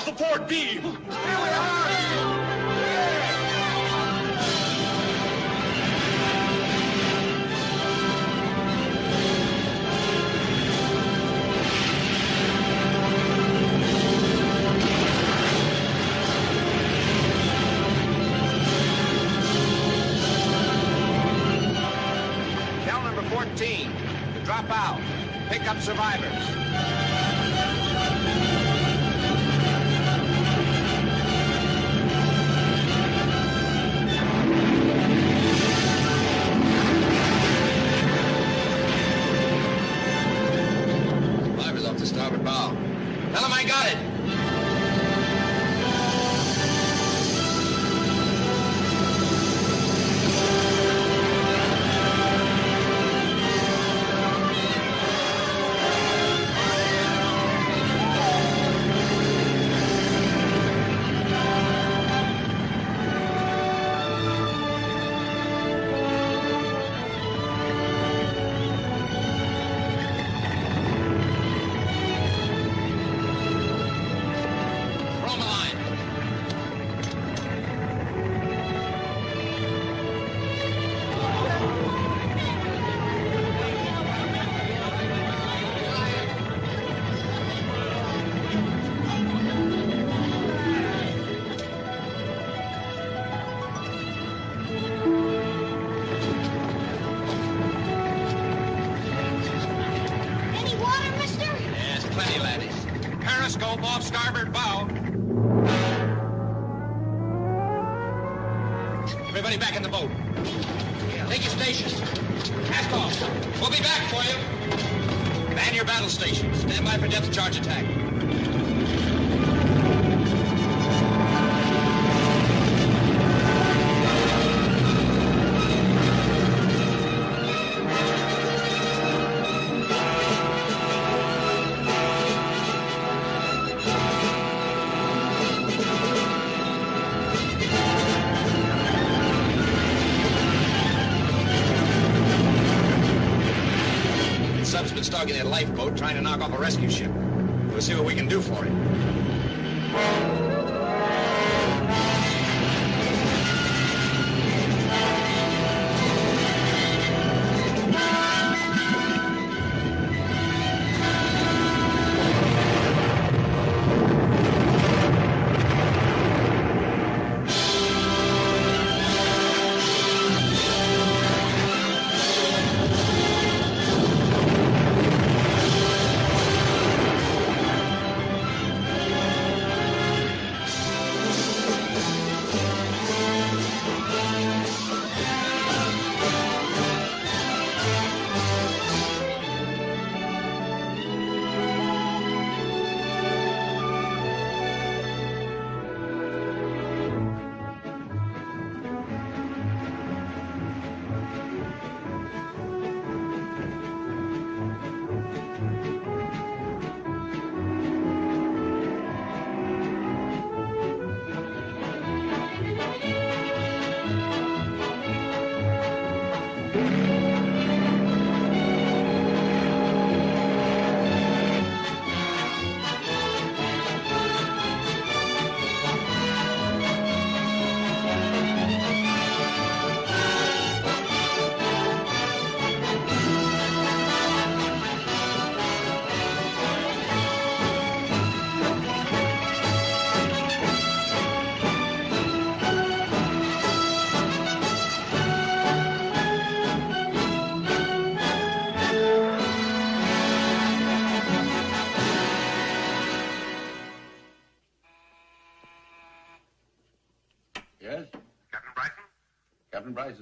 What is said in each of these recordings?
RPG boats! Off the port beam! Starboard bow. Lifeboat trying to knock off a rescue ship. We'll see what we can do for him.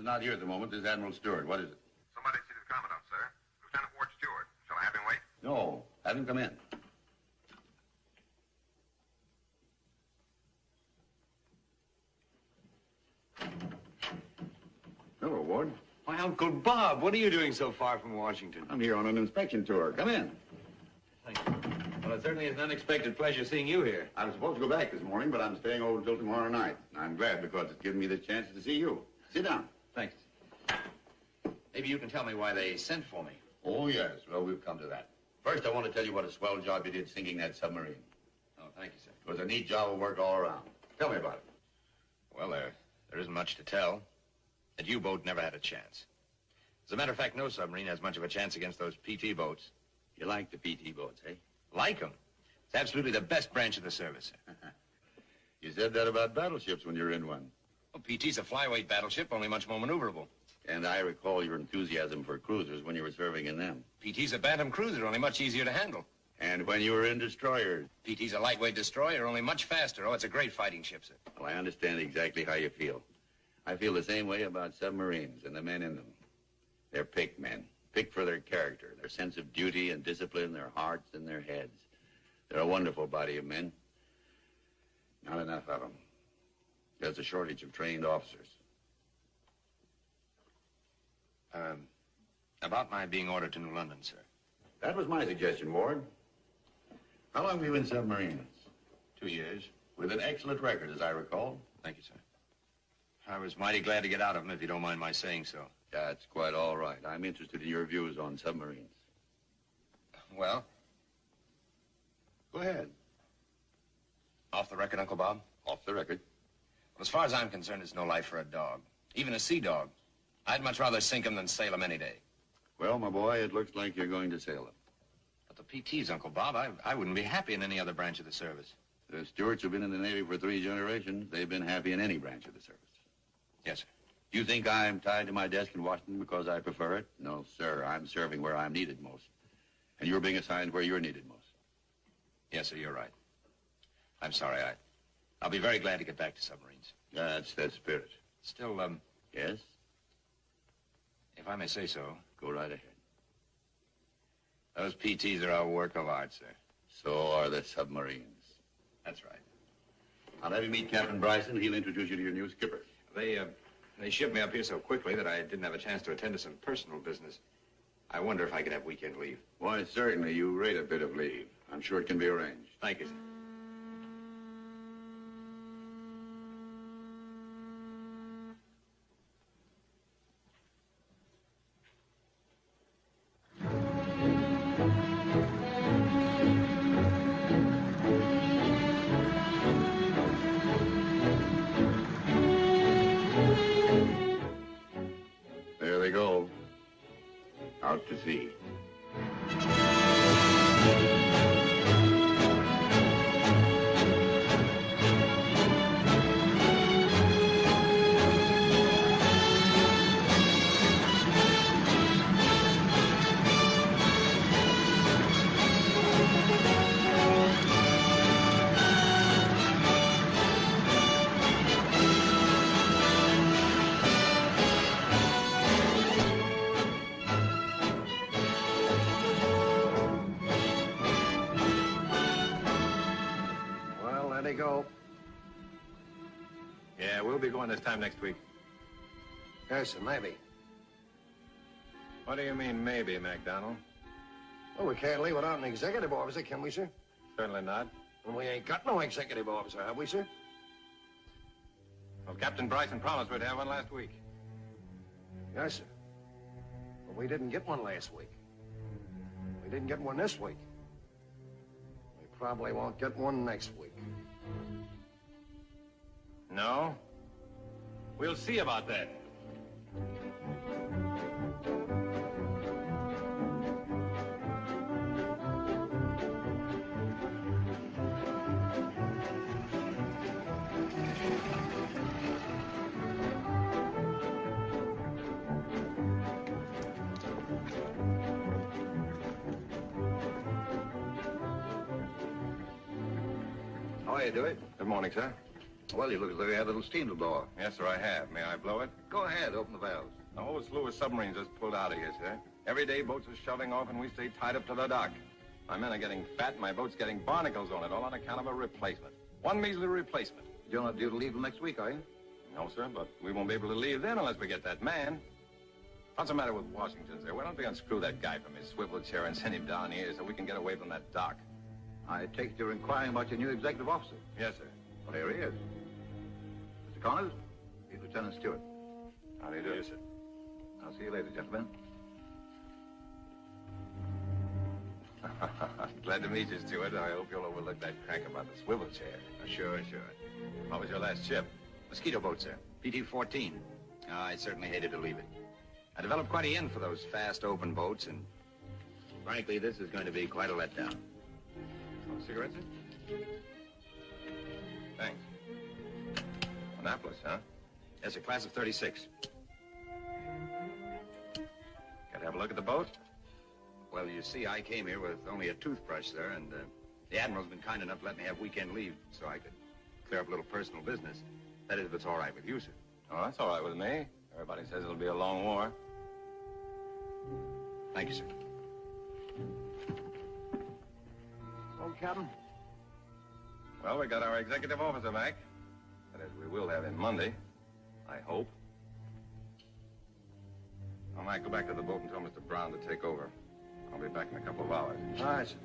Not here at the moment. This is Admiral Stewart. What is it? Somebody see the Commandant, sir. Lieutenant Ward Stewart. Shall I have him wait? No. Have him come in. Hello, Ward. Why, Uncle Bob, what are you doing so far from Washington? I'm here on an inspection tour. Come in. Thank you. Well, it certainly is an unexpected pleasure seeing you here. I was supposed to go back this morning, but I'm staying over until tomorrow night. I'm glad because it's given me the chance to see you. Sit down. Thanks. Maybe you can tell me why they sent for me. Oh, yes. Well, we've come to that. First, I want to tell you what a swell job you did sinking that submarine. Oh, thank you, sir. It was a neat job of work all around. Tell me about it. Well, there, there isn't much to tell. That U-boat never had a chance. As a matter of fact, no submarine has much of a chance against those PT boats. You like the PT boats, eh? Like them. It's absolutely the best branch of the service. You said that about battleships when you were in one. Well, PT's a flyweight battleship, only much more maneuverable. And I recall your enthusiasm for cruisers when you were serving in them. PT's a Bantam cruiser, only much easier to handle. And when you were in destroyers. PT's a lightweight destroyer, only much faster. Oh, it's a great fighting ship, sir. Well, I understand exactly how you feel. I feel the same way about submarines and the men in them. They're picked men, picked for their character, their sense of duty and discipline, their hearts and their heads. They're a wonderful body of men. Not enough of them. There's a shortage of trained officers. Um, about my being ordered to New London, sir. That was my suggestion, Ward. How long have you been submarines? Two years. With an excellent record, as I recall. Thank you, sir. I was mighty glad to get out of them, if you don't mind my saying so. That's quite all right. I'm interested in your views on submarines. Well, Go ahead. off the record, Uncle Bob? Off the record. Well, as far as I'm concerned, it's no life for a dog. Even a sea dog. I'd much rather sink 'em than sail 'em any day. Well, my boy, it looks like you're going to sail them. But the PTs, Uncle Bob, I, I wouldn't be happy in any other branch of the service. The Stewarts have been in the Navy for three generations. They've been happy in any branch of the service. Yes, sir. Do you think I'm tied to my desk in Washington because I prefer it? No, sir. I'm serving where I'm needed most. And you're being assigned where you're needed most. Yes, sir, you're right. I'm sorry, I... I'll be very glad to get back to submarines. That's the spirit. Still, um, Yes? if I may say so, Go right ahead. those PTs are a work of art, sir. So are the submarines. That's right. I'll have you meet Captain Bryson. He'll introduce you to your new skipper. They, uh, they shipped me up here so quickly that I didn't have a chance to attend to some personal business. I wonder if I could have weekend leave. Why, certainly. You rate a bit of leave. I'm sure it can be arranged. Thank you, sir. Yeah, we'll be going this time next week. Yes, sir, maybe. What do you mean, maybe, MacDonald? Well, we can't leave without an executive officer, can we, sir? Certainly not. And we ain't got no executive officer, have we, sir? Well, Captain Bryson promised we'd have one last week. Yes, sir. But we didn't get one last week. We didn't get one this week. We probably won't get one next week. No? We'll see about that. How are you, Dewey? Good morning, sir. Well, you look as though you had a little steam to blow off. Yes, sir, I have. May I blow it? Go ahead, open the valves. The whole slew of submarines just pulled out of here, sir. Every day boats are shoving off and we stay tied up to the dock. My men are getting fat and my boat's getting barnacles on it, all on account of a replacement. One measly replacement. You're not due to leave next week, are you? No, sir, but we won't be able to leave then unless we get that man. What's the matter with Washington, sir? Why don't we unscrew that guy from his swivel chair and send him down here so we can get away from that dock? I take it you're inquiring about your new executive officer. Yes, sir. Well, here he is. Mr. Connors, he's Lieutenant Stewart. How do you do? Yes, sir. I'll see you later, gentlemen. Glad to meet you, Stewart. I hope you'll overlook that crank about the swivel chair. Uh, sure, sure. What was your last ship? Mosquito boat, sir. PT-14. Oh, ah, I certainly hated to leave it. I developed quite a yen for those fast, open boats, and frankly, this is going to be quite a letdown. Oh, cigarettes, sir? Thanks. Annapolis, huh? Yes, a class of 36. Got to have a look at the boat? Well, you see, I came here with only a toothbrush, sir, and uh, the Admiral's been kind enough to let me have weekend leave so I could clear up a little personal business. That is, if it's all right with you, sir. Oh, that's all right with me. Everybody says it'll be a long war. Thank you, sir. Oh, Captain. Well, we got our executive officer back. That is, we will have him Monday. I hope. I might go back to the boat and tell Mr. Brown to take over. I'll be back in a couple of hours. All right, sir.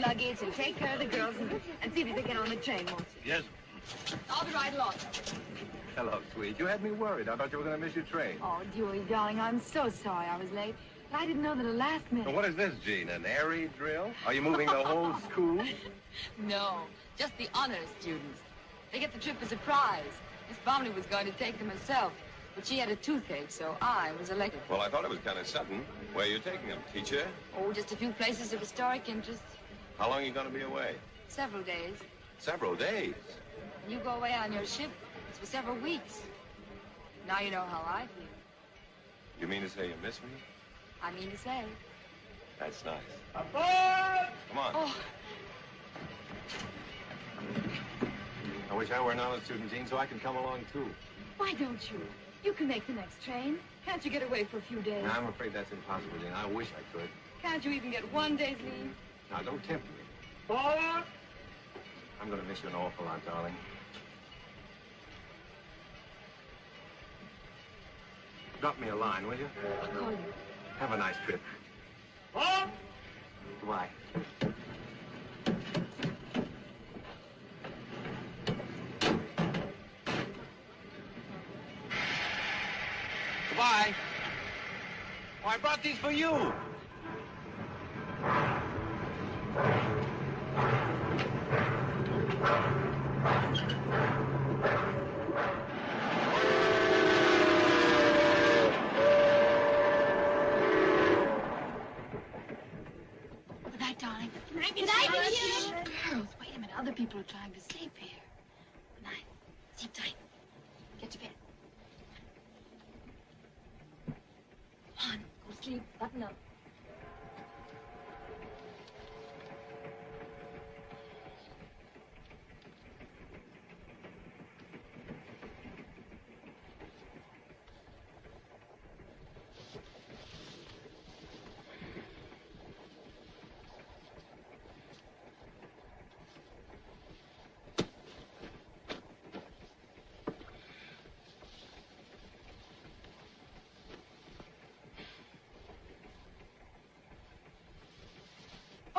Luggage and take care of the girls and, and see that they get on the train, won't you? Yes. I'll be right along. Hello, sweet. You had me worried. I thought you were going to miss your train. Oh, Dewey, darling, I'm so sorry I was late. But I didn't know that at last minute. what is this, Jean? An airy drill? Are you moving the whole school? No, just the honors students. They get the trip as a prize. Miss Bromley was going to take them herself, but she had a toothache, so I was elected. Well, I thought it was kind of sudden. Where are you taking them, teacher? Oh, just a few places of historic interest. How long are you going to be away? Several days. Several days. When you go away on your ship, it's for several weeks. Now you know how I feel. You mean to say you miss me? I mean to say. That's nice. Aboard! Come on. Oh, I wish I were an honor student, Jean, so I could come along, too. why don't you? You can make the next train. Can't you get away for a few days? I'm afraid that's impossible, Jean. I wish I could. Can't you even get one day's leave? Now, don't tempt me. Forward! I'm going to miss you an awful lot, darling. Drop me a line, will you? I'll call you. Have a nice trip. Halt! Goodbye. Goodbye. Oh, I brought these for you. People are trying to sleep here. Good night. Sleep tight. Get to bed. Come on, go to sleep. Button up.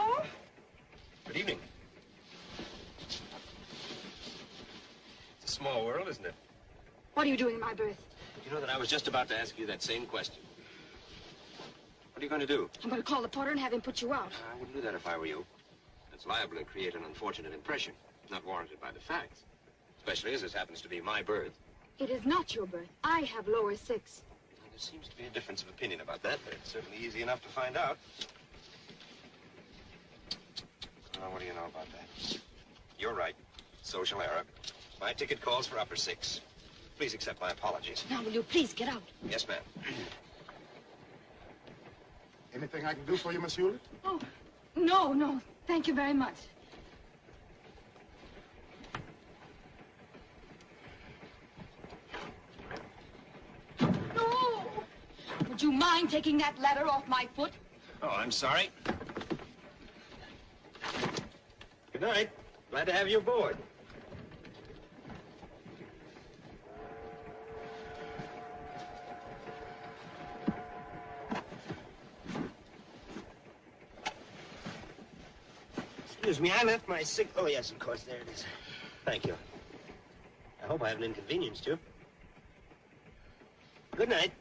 Oh, Good evening. It's a small world, isn't it? What are you doing in my berth? You know that I was just about to ask you that same question. What are you going to do? I'm going to call the porter and have him put you out. I wouldn't do that if I were you. It's liable to create an unfortunate impression, not warranted by the facts. Especially as this happens to be my berth. It is not your berth. I have lower six. Well, there seems to be a difference of opinion about that, but it's certainly easy enough to find out. Oh, what do you know about that? You're right. Social error. My ticket calls for upper six. Please accept my apologies. Now, will you please get out? Yes, ma'am. Anything I can do for you, Miss Hewlett? Oh, no, no. Thank you very much. No! Would you mind taking that ladder off my foot? Oh, I'm sorry. Good night. Glad to have you aboard. Excuse me, I left my sig... Oh, yes, of course, there it is. Thank you. I hope I haven't inconvenienced you. Good night.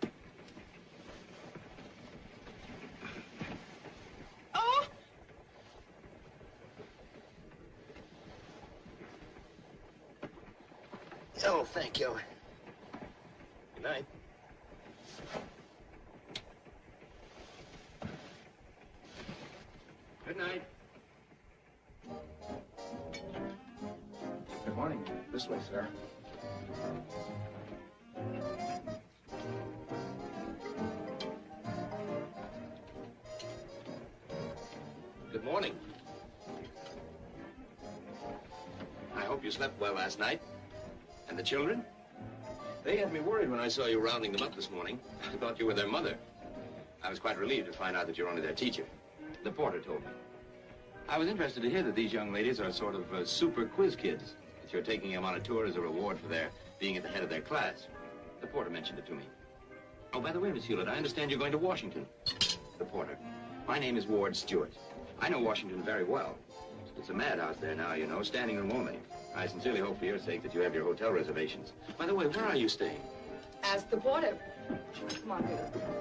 Well last night. And the children? They had me worried when I saw you rounding them up this morning. I thought you were their mother. I was quite relieved to find out that you're only their teacher. The porter told me. I was interested to hear that these young ladies are sort of uh, super quiz kids. That you're taking them on a tour as a reward for their being at the head of their class. The porter mentioned it to me. Oh, by the way, Miss Hewlett, I understand you're going to Washington. The porter. My name is Ward Stewart. I know Washington very well. It's a madhouse there now, you know, standing room only. I sincerely hope for your sake that you have your hotel reservations. By the way, where are you staying? Ask the porter. Come on, Peter.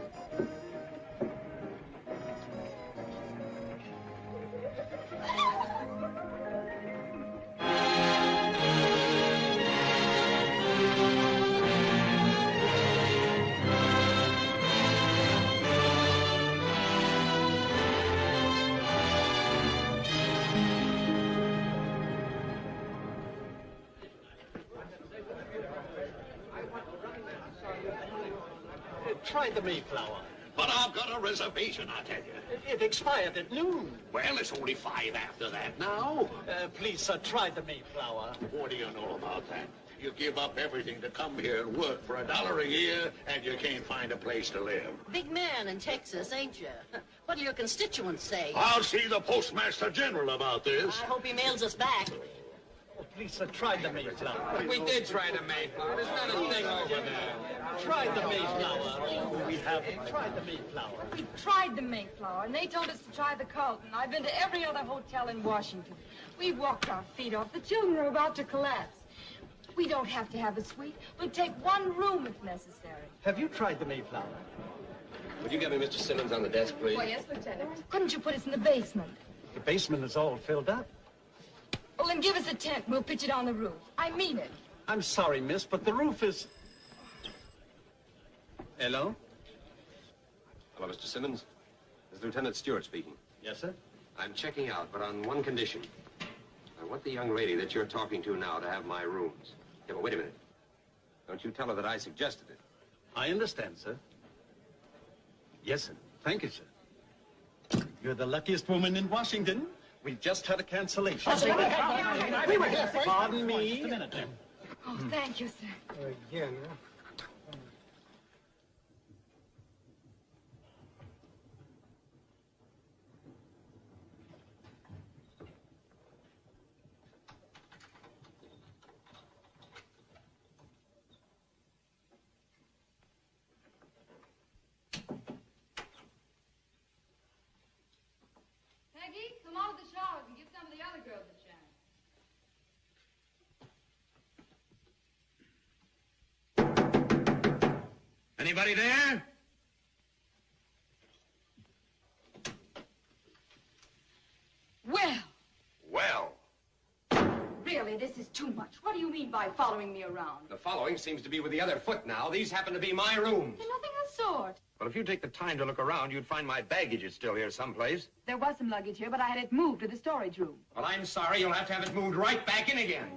Reservation, I tell you. It expired at noon. Well, it's only five after that now. Uh, please, sir, try the Mayflower. What do you know about that? You give up everything to come here and work for a dollar a year, and you can't find a place to live. Big man in Texas, ain't you? What do your constituents say? I'll see the Postmaster General about this. I hope he mails us back. Please, sir, try the Mayflower. We did try the Mayflower. There's not a thing over there. Try the Mayflower. Oh, we haven't tried the Mayflower. We tried the Mayflower, and they told us to try the Carlton. I've been to every other hotel in Washington. We walked our feet off. The children are about to collapse. We don't have to have a suite. We'll take one room if necessary. Have you tried the Mayflower? Would you get me Mr. Simmons on the desk, please? Why, yes, Lieutenant. Couldn't you put us in the basement? The basement is all filled up. Well, then give us a tent. We'll pitch it on the roof. I mean it. I'm sorry, miss, but the roof is... Hello? Hello, Mr. Simmons. This is Lieutenant Stewart speaking. Yes, sir? I'm checking out, but on one condition. I want the young lady that you're talking to now to have my rooms. Yeah, but wait a minute. Don't you tell her that I suggested it. I understand, sir. Yes, sir. Thank you, sir. You're the luckiest woman in Washington. We've just had a cancellation. We were here first. Pardon me. Oh, thank you, sir. Again. Peggy, come out of the showers and give some of the other girls a chance. Anybody there? Well, Well, really, this is too much. What do you mean by following me around? the following seems to be with the other foot now. These happen to be my rooms. They're Nothing of the sort. Well, if you take the time to look around, you'd find my baggage is still here someplace. There was some luggage here, but I had it moved to the storage room. Well, I'm sorry. You'll have to have it moved right back in again.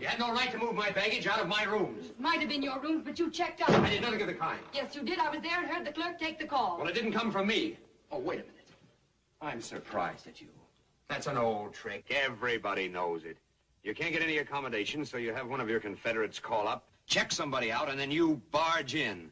You had no right to move my baggage out of my rooms. Might have been your rooms, but you checked out. I did nothing of the kind. Yes, you did. I was there and heard the clerk take the call. Well, it didn't come from me. Oh, wait a minute. I'm surprised at you. That's an old trick. Everybody knows it. You can't get any accommodation, so you have one of your Confederates call up, check somebody out, and then you barge in.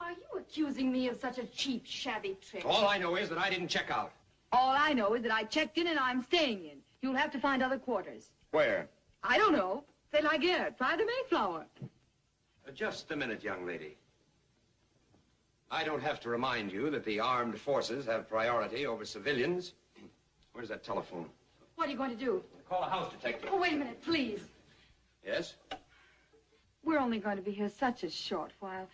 Are you accusing me of such a cheap, shabby trick? All I know is that I didn't check out. All I know is that I checked in and I'm staying in. You'll have to find other quarters. Where? I don't know. Say La Guerre, try the Mayflower. Uh, Just a minute, young lady. I don't have to remind you that the armed forces have priority over civilians. Where's that telephone? What are you going to do? Call a house detective. Oh, wait a minute, please. Yes? We're only going to be here such a short while.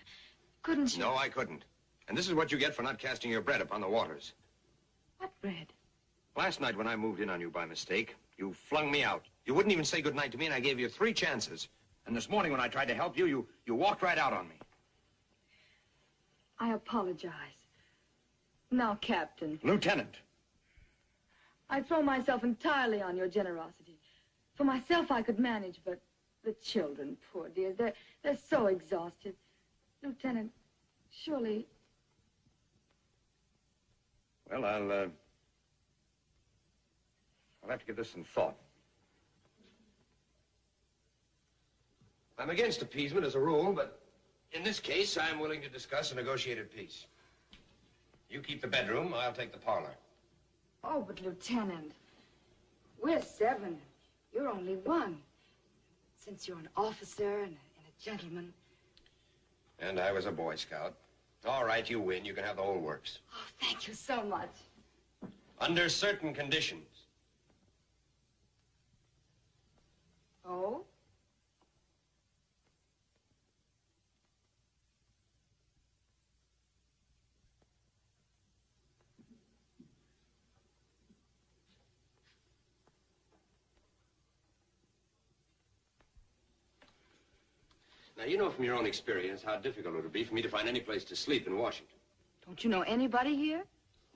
Couldn't you? No, I couldn't. And this is what you get for not casting your bread upon the waters. What bread? Last night when I moved in on you by mistake, you flung me out. You wouldn't even say goodnight to me, and I gave you three chances. And this morning when I tried to help you, you, you walked right out on me. I apologize. Now, Captain, Lieutenant. I throw myself entirely on your generosity. For myself, I could manage, but the children, poor dears, they're, they're so exhausted. Lieutenant, surely Well, I'll, uh, I'll have to give this some thought. I'm against appeasement as a rule, but in this case, I'm willing to discuss a negotiated peace. You keep the bedroom, I'll take the parlor. Oh, but Lieutenant, we're seven. You're only one. Since you're an officer and a, and a gentleman. And I was a Boy Scout. All right, you win. You can have the whole works. Oh, thank you so much. Under certain conditions. Oh? Now, you know from your own experience how difficult it would be for me to find any place to sleep in Washington. Don't you know anybody here?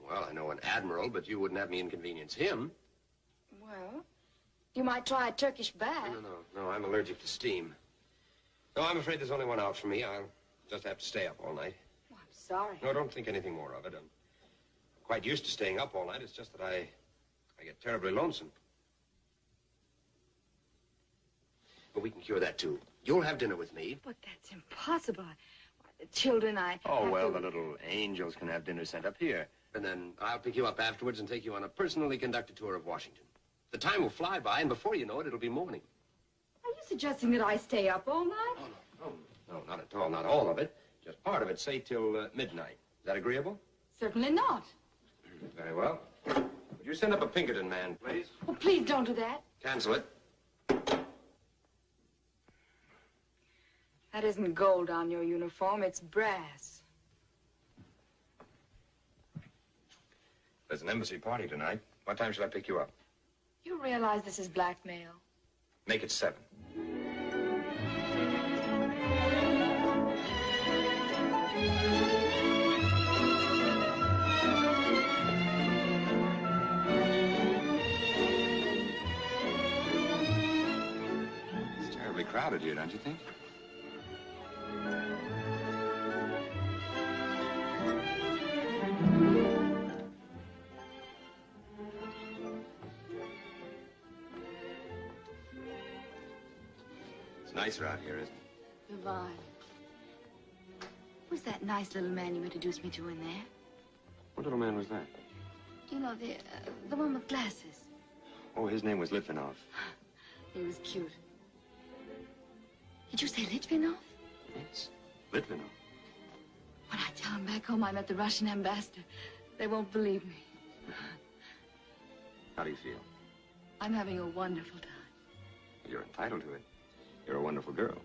Well, I know an admiral, but you wouldn't have me inconvenience him. Well, you might try a Turkish bath. No, no, no, I'm allergic to steam. No, I'm afraid there's only one out for me. I'll just have to stay up all night. Oh, I'm sorry. No, don't think anything more of it. I'm quite used to staying up all night. It's just that I, I get terribly lonesome. But we can cure that, too. You'll have dinner with me. But that's impossible. Why, the children, I. Oh, well, to- the little angels can have dinner sent up here. And then I'll pick you up afterwards and take you on a personally conducted tour of Washington. The time will fly by, and before you know it, it'll be morning. Are you suggesting that I stay up all night? Oh, no, not at all. Not all of it. Just part of it, say till uh, midnight. Is that agreeable? Certainly not. Very well. Would you send up a Pinkerton man, please? Oh, please don't do that. Cancel it. That isn't gold on your uniform, it's brass. There's an embassy party tonight. What time should I pick you up? You realize this is blackmail? Make it seven. It's terribly crowded here, don't you think? Nicer out here, isn't it? Divine. Who's that nice little man you introduced me to in there? What little man was that? You know, the, uh, the one with glasses. Oh, his name was Litvinov. He was cute. Did you say Litvinov? Yes, Litvinov. When I tell him back home I met the Russian ambassador, they won't believe me. How do you feel? I'm having a wonderful time. You're entitled to it. You're a wonderful girl.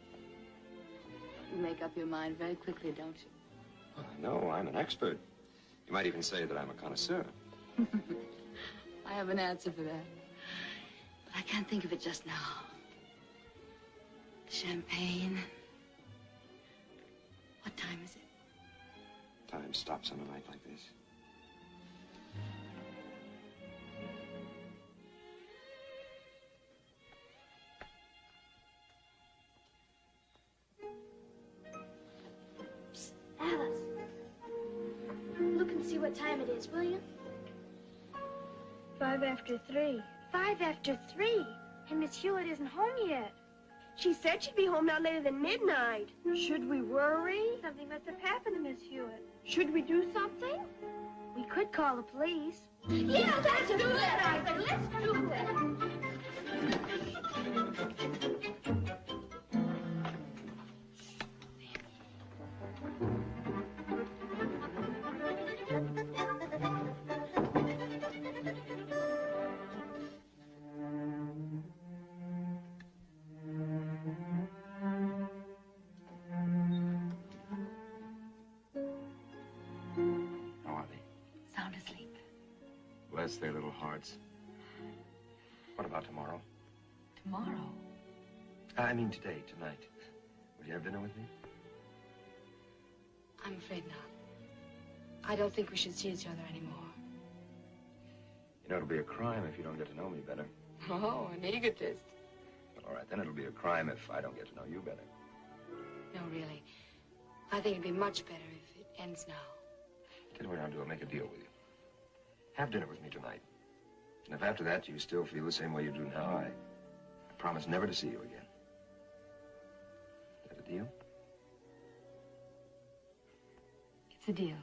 You make up your mind very quickly, don't you? I know, I'm an expert. You might even say that I'm a connoisseur. I have an answer for that. But I can't think of it just now. Champagne. What time is it? Time stops on a night like what time it is, will you? Five after three. Five after three? And Miss Hewlett isn't home yet. She said she'd be home not later than midnight. Should we worry? Something must have happened to Miss Hewlett. Should we do something? We could call the police. Yeah, let's do it. Let's do it. What about tomorrow? Tomorrow? Ah, I mean today, tonight. Will you have dinner with me? I'm afraid not. I don't think we should see each other anymore. You know, it'll be a crime if you don't get to know me better. Oh, an egotist. Well, all right, then it'll be a crime if I don't get to know you better. No, really. I think it'd be much better if it ends now. Tell you what I'll do. I'll make a deal with you. Have dinner with me tonight. And if after that you still feel the same way you do now, I, I promise never to see you again. Is that a deal? It's a deal.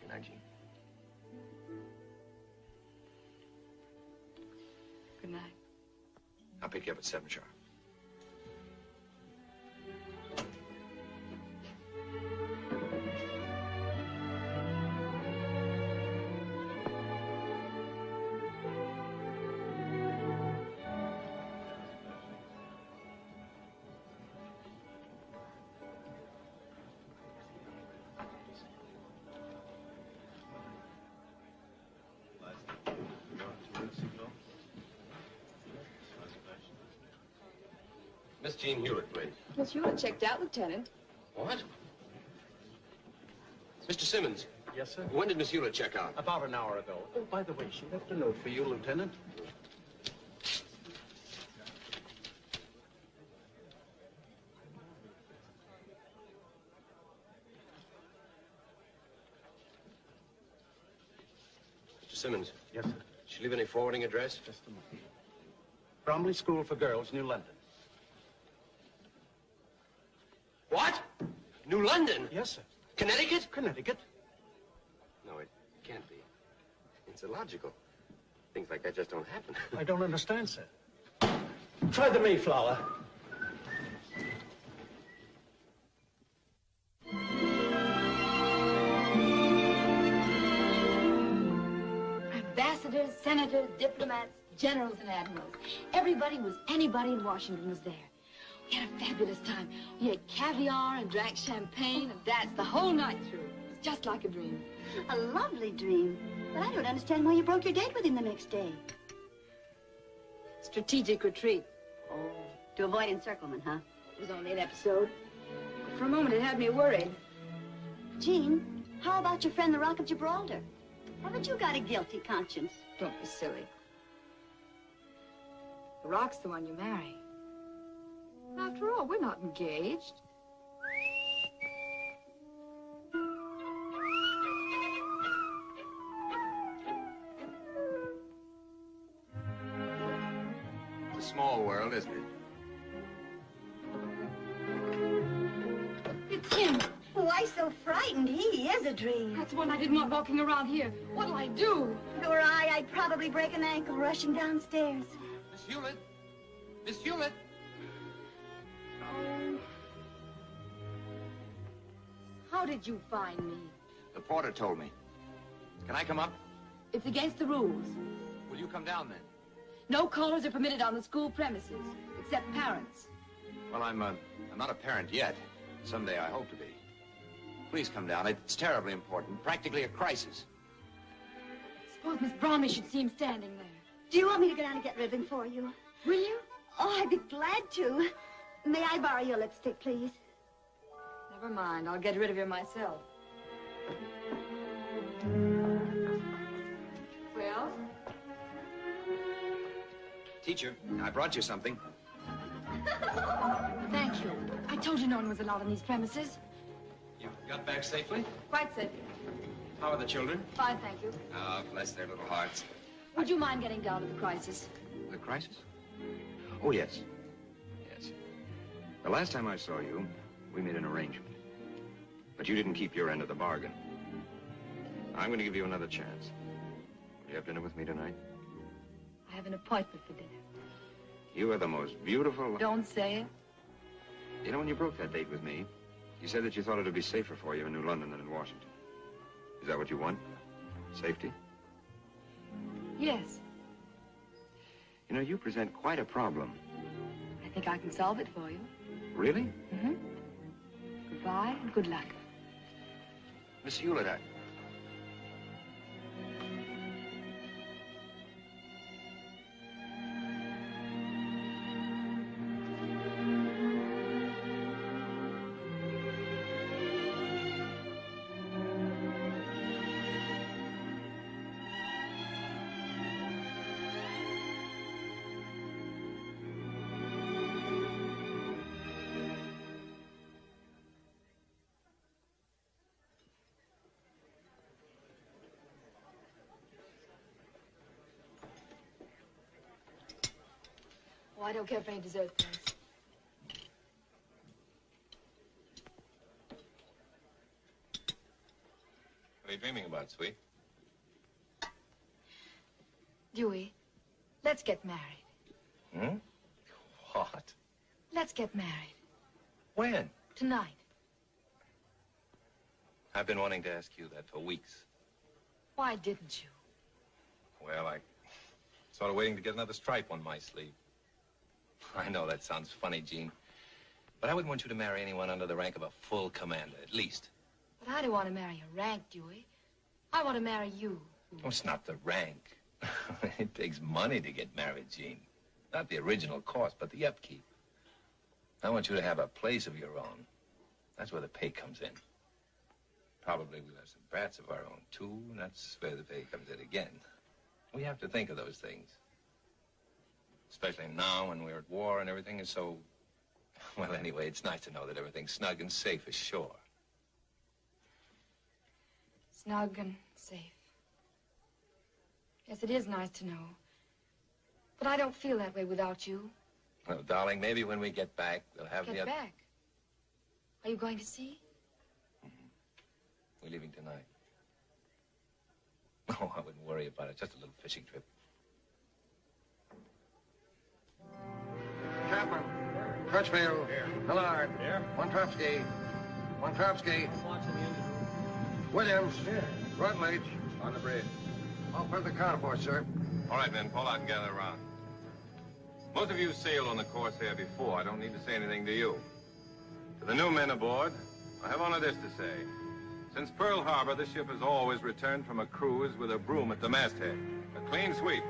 Good night, Jean. Good night. I'll pick you up at 7 sharp. Miss Jean Hewlett, please. Miss Hewlett checked out, Lieutenant. What? Mr. Simmons. Yes, sir? When did Miss Hewlett check out? About an hour ago. Oh, by the way, she left a note for you, Lieutenant. Mr. Simmons. Yes, sir. Did She leave any forwarding address? Just a moment. Bromley School for Girls, New London. What? New London? Yes, sir. Connecticut? Connecticut. No, it can't be. It's illogical. Things like that just don't happen. I don't understand, sir. Try the Mayflower. Ambassadors, senators, diplomats, generals, and admirals. Everybody was anybody in Washington was there. We had a fabulous time. We had caviar and drank champagne and danced the whole night through. It was just like a dream. A lovely dream. But I don't understand why you broke your date with him the next day. Strategic retreat. Oh, to avoid encirclement, huh? It was only an episode. For a moment, it had me worried. Jean, how about your friend the Rock of Gibraltar? Haven't you got a guilty conscience? Don't be silly. The Rock's the one you marry. After all, we're not engaged. It's a small world, isn't it? It's him. Oh, Why so frightened? He is a dream. That's one I didn't want walking around here. What'll I do? If it were I, I'd probably break an ankle rushing downstairs. Miss Hewlett? Miss Hewlett? Did you find me? The porter told me. Can I come up? It's against the rules. Will you come down then? No callers are permitted on the school premises, except parents. Well, I'm, uh, I'm not a parent yet. Someday I hope to be. Please come down. It's terribly important. Practically a crisis. Suppose Miss Bromley should see him standing there. Do you want me to go down and get ribbon for you? Will you? Oh, I'd be glad to. May I borrow your lipstick, please? Never mind. I'll get rid of you myself. Well? Teacher, I brought you something. Thank you. I told you no one was allowed on these premises. You got back safely? Quite safe. How are the children? Fine, thank you. Oh, bless their little hearts. Would you mind getting down to the crisis? The crisis? Oh, yes. Yes. The last time I saw you, we made an arrangement. But you didn't keep your end of the bargain. I'm going to give you another chance. Will you have dinner with me tonight? I have an appointment for dinner. You are the most beautiful... Don't say it. You know, when you broke that date with me, you said that you thought it would be safer for you in New London than in Washington. Is that what you want? Safety? Yes. You know, you present quite a problem. I think I can solve it for you. Really? Mm-hmm. Goodbye and good luck. Miss Hewlett, I don't care for any dessert, thanks. What are you dreaming about, sweet? Dewey, let's get married. Hmm? What? Let's get married. When? Tonight. I've been wanting to ask you that for weeks. Why didn't you? Well, I sort of waiting to get another stripe on my sleeve. I know that sounds funny, Jean, but I wouldn't want you to marry anyone under the rank of a full commander, at least. But I don't want to marry a rank, Dewey. I want to marry you. Oh, it's not the rank. it takes money to get married, Jean. Not the original cost, but the upkeep. I want you to have a place of your own. That's where the pay comes in. Probably we'll have some brats of our own, too, and that's where the pay comes in again. We have to think of those things. Especially now when we're at war and everything is so... Well, anyway, it's nice to know that everything's snug and safe ashore. Snug and safe. Yes, it is nice to know. But I don't feel that way without you. Well, darling, maybe when we get back, we'll have Get the... oth- back. Are you going to see? Mm-hmm. We're leaving tonight. Oh, I wouldn't worry about it. Just a little fishing trip. Chapman. Crutchfield. Here. Millard. Here. Montrovsky. Montrovsky. Williams. Here. Rutledge. On the bridge. All the carnivore, sir. All right, men, pull out and gather around. Most of you sailed on the Corsair before. I don't need to say anything to you. To the new men aboard, I have only this to say. Since Pearl Harbor, this ship has always returned from a cruise with a broom at the masthead. A clean sweep.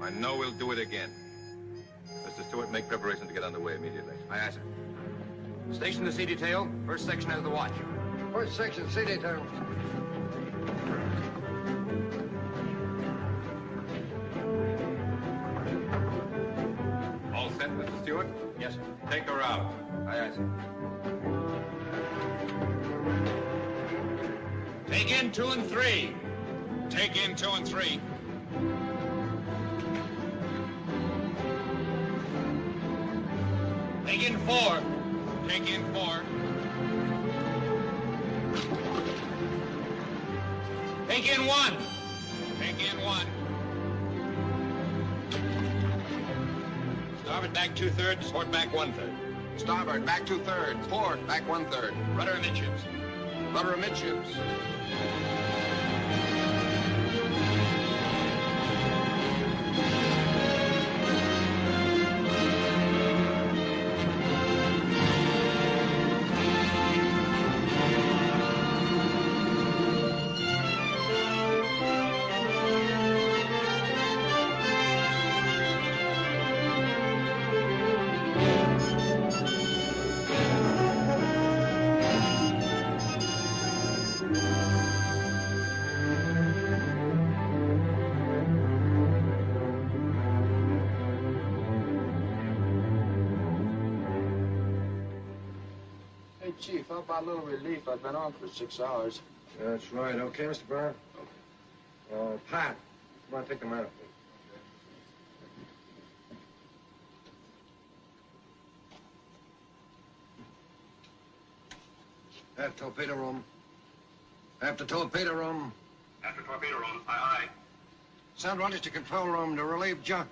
I know we'll do it again. Mr. Stewart, make preparations to get underway immediately. Aye, aye, sir. Station the sea detail. First section has the watch. First section, sea detail. All set, Mr. Stewart? Yes, sir. Take her out. Aye, aye, sir. Take in two and three. Take in two and three. Four. Take in four. Take in one. Take in one. Starboard back two thirds, port back one third. Starboard, back two thirds. Port, back one third. Rudder amidships. Rudder amidships. Chief, how about a little relief? I've been on for six hours. That's right. Okay, Mr. Brown? Uh, Pat, come on, take the matter, please. Have torpedo room. After torpedo room. After torpedo room, aye, aye. Send runners to control room to relieve John.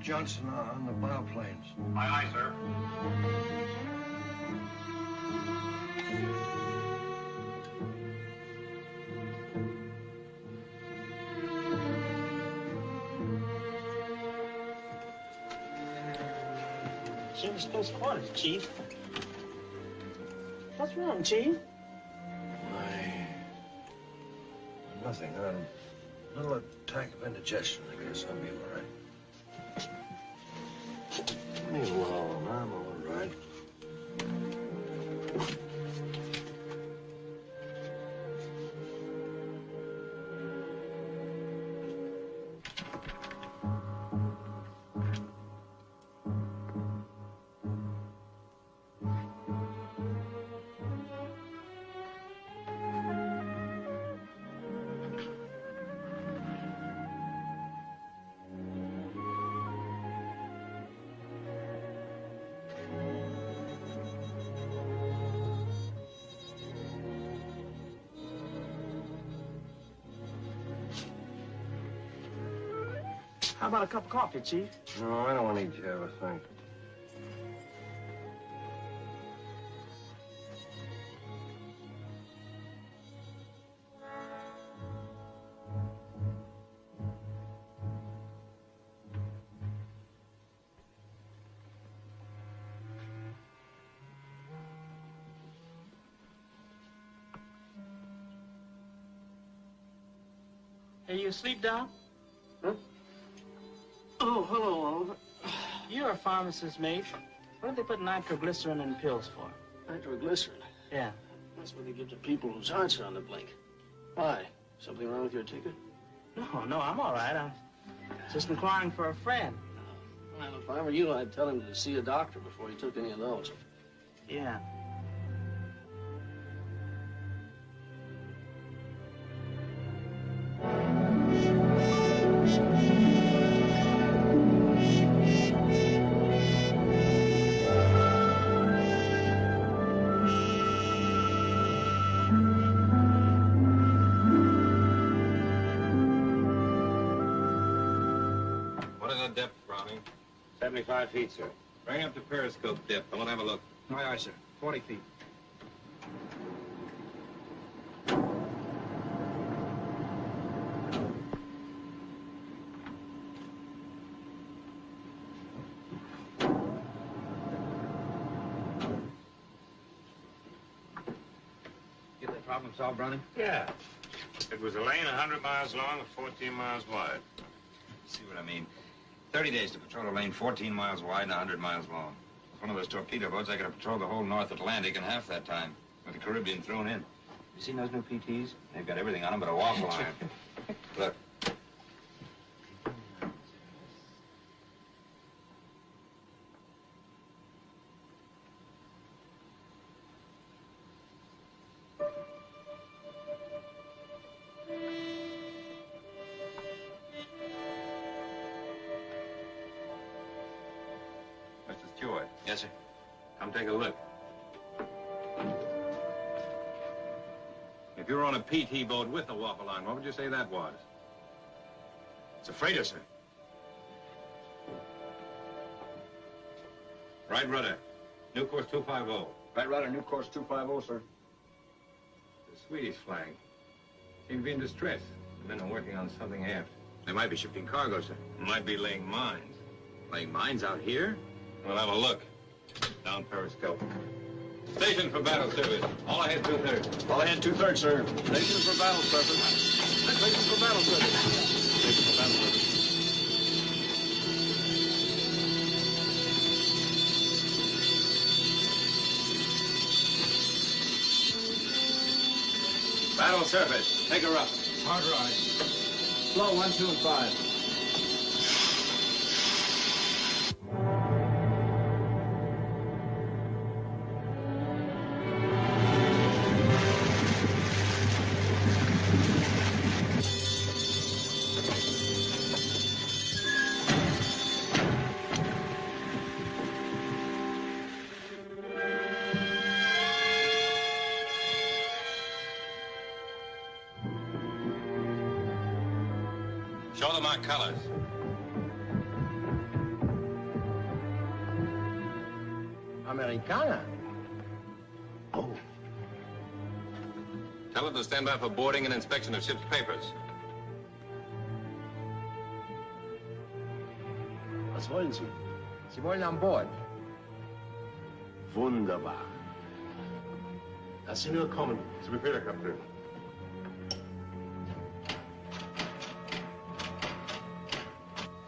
Johnson on the bow planes. Aye, aye, sir. Service close quarters, Chief. What's wrong, Chief? Nothing. I'm A little attack of indigestion. I guess I'll be all right. Cup of coffee, Chief? No, I don't want any Java, thanks. Hey, you asleep, Doc? Pharmacist's mate. What did they put nitroglycerin in pills for? Nitroglycerin. Yeah. That's what they give to people whose hearts are on the blink. Why? Something wrong with your ticket? No, no, I'm all right. I'm just inquiring for a friend. Well, if I were you, I'd tell him to see a doctor before he took any of those. Yeah. 75 feet, sir. Bring up the periscope depth. I want to have a look. Aye, aye, sir. 40 feet. Get that problem solved, Browning? Yeah. It was a lane 100 miles long and 14 miles wide. See what I mean? 30 days to patrol a lane 14 miles wide and 100 miles long. With one of those torpedo boats, I could have patrolled the whole North Atlantic in half that time, with the Caribbean thrown in. You seen those new PTs? They've got everything on them but a waffle iron. Look. Were on a PT boat with a waffle line, what would you say that was? It's a freighter, sir. Right rudder. New course 250. Right rudder, new course 250, sir. The Swedish flag. Seem to be in distress. The men are working on something aft. They might be shipping cargo, sir. Might be laying mines. Laying mines out here? We'll have a look. Down periscope. Station for battle service. All ahead two-thirds. All ahead, two-thirds, sir. Station for battle service. Station for battle service. Station for battle service. Battle surface. Take her up. Hard ride. Slow, one, two, and five. Stand by for boarding and inspection of ship's papers. Was wollen Sie? Sie wollen an Bord. Wunderbar. Lass sie nur kommen. Zu Befehl, Herr Kapitän.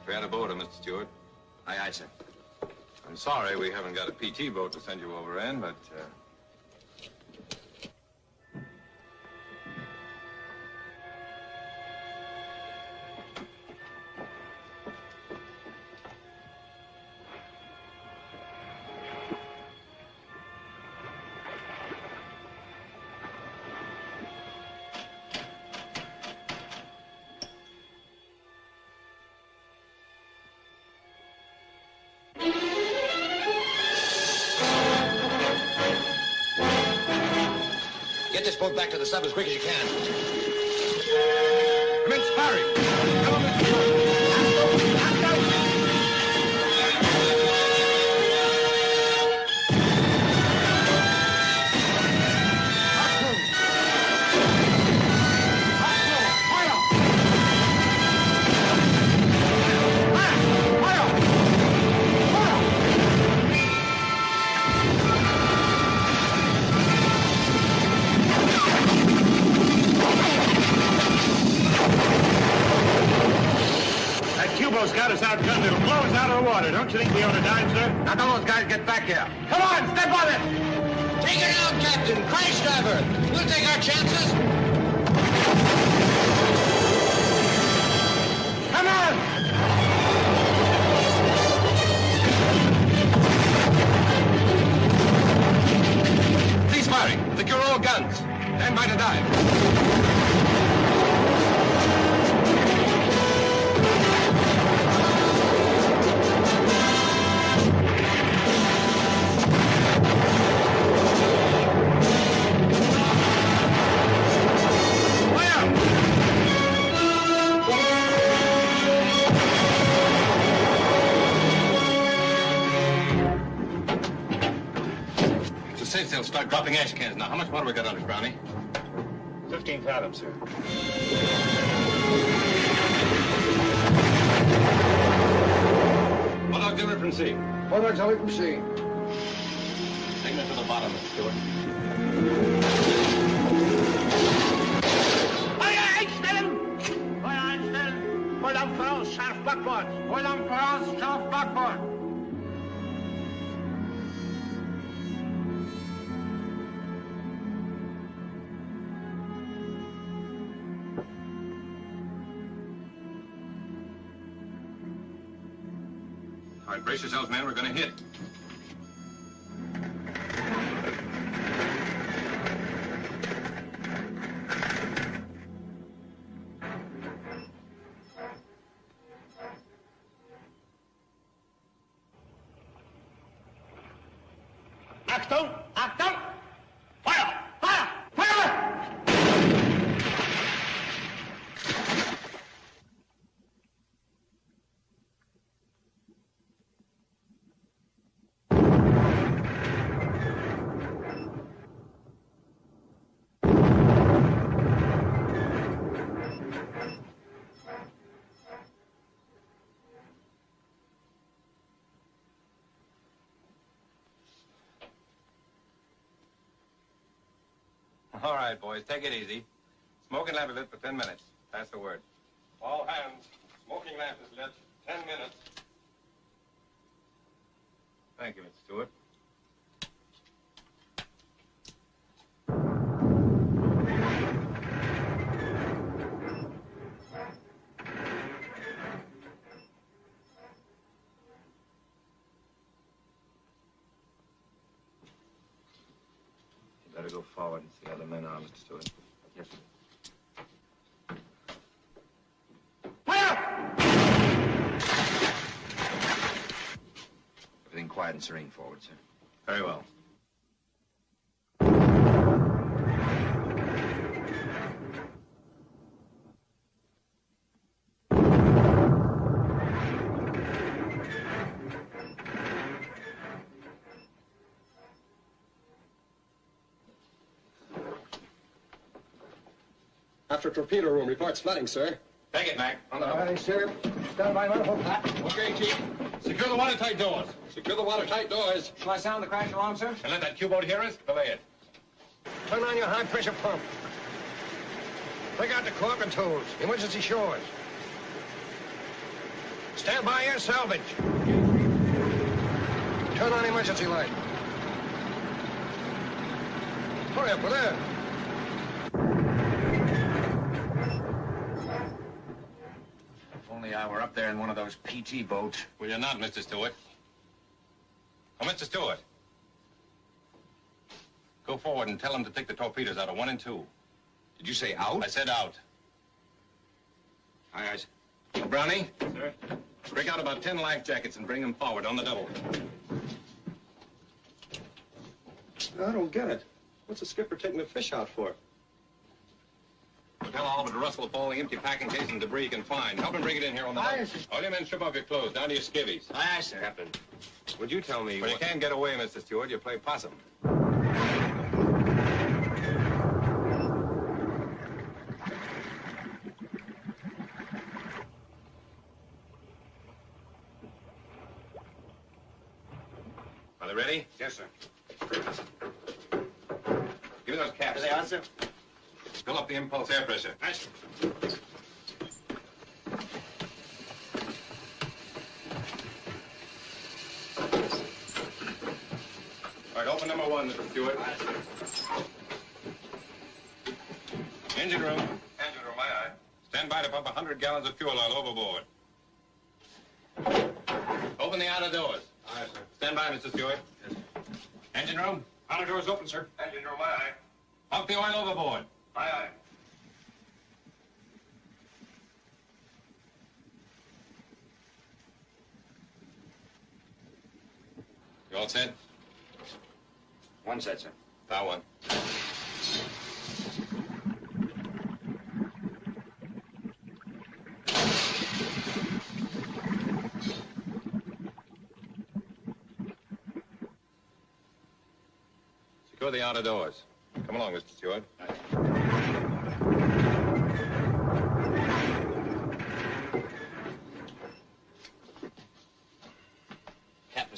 Fair to board, Mr. Stewart. Aye, aye, sir. I'm sorry we haven't got a PT boat to send you over in, but uh, this sub as quick as you can. Cans now. How much water we got on it, Brownie? 15 fathoms, sir. One auxiliary from sea. One auxiliary from sea. Brace yourselves, man. We're going to hit. All right, boys. Take it easy. Smoking lamp is lit for 10 minutes. Pass the word. All hands. Smoking lamp is lit. 10 minutes. Thank you, Mr. Stewart. Better go forward and see how the men are, Mr. Stewart. Yes, sir. Everything quiet and serene forward, sir. Very well. After torpedo room, reports flooding, sir. Take it, Mac. On the All right, sir. Stand by, man. Ah, Hold. Okay, Chief. Secure the watertight doors. Secure the watertight doors. Shall I sound the crash alarm, sir? And let that Q-boat hear us? Belay it. Turn on your high-pressure pump. Take out the caulk and tools. Emergency shores. Stand by your salvage. Turn on emergency light. Hurry up with that. Only I were up there in one of those PT boats. Well, you're not, Mr. Stewart. Oh, Mr. Stewart. Go forward and tell them to take the torpedoes out of one and two. Did you say out? I said out. Aye, aye. Brownie? Sir? Break out about ten life jackets and bring them forward on the double. I don't get it. What's the skipper taking the fish out for? Tell Oliver to rustle up all the empty packing case and debris he can find. Help him bring it in here on the Aye, boat. sir. All you men strip off your clothes, down to your skivvies. Aye, aye, sir. Captain. Would you tell me When you can't get away, Mr. Stewart, you play possum. Are they ready? Yes, sir. Give me those caps. There they are, sir. Fill up the impulse air pressure. All right, open number one, Mr. Stewart. Engine room. Engine room, aye, aye. Stand by to pump 100 gallons of fuel oil overboard. Open the outer doors. Aye, sir. Stand by, Mr. Stewart. Yes, sir. Engine room. Outer doors open, sir. Engine room, aye, aye. Pump the oil overboard. Aye, aye. You all set? One set, sir. That one. Secure the outer doors. Come along, Mr. Stewart. Captain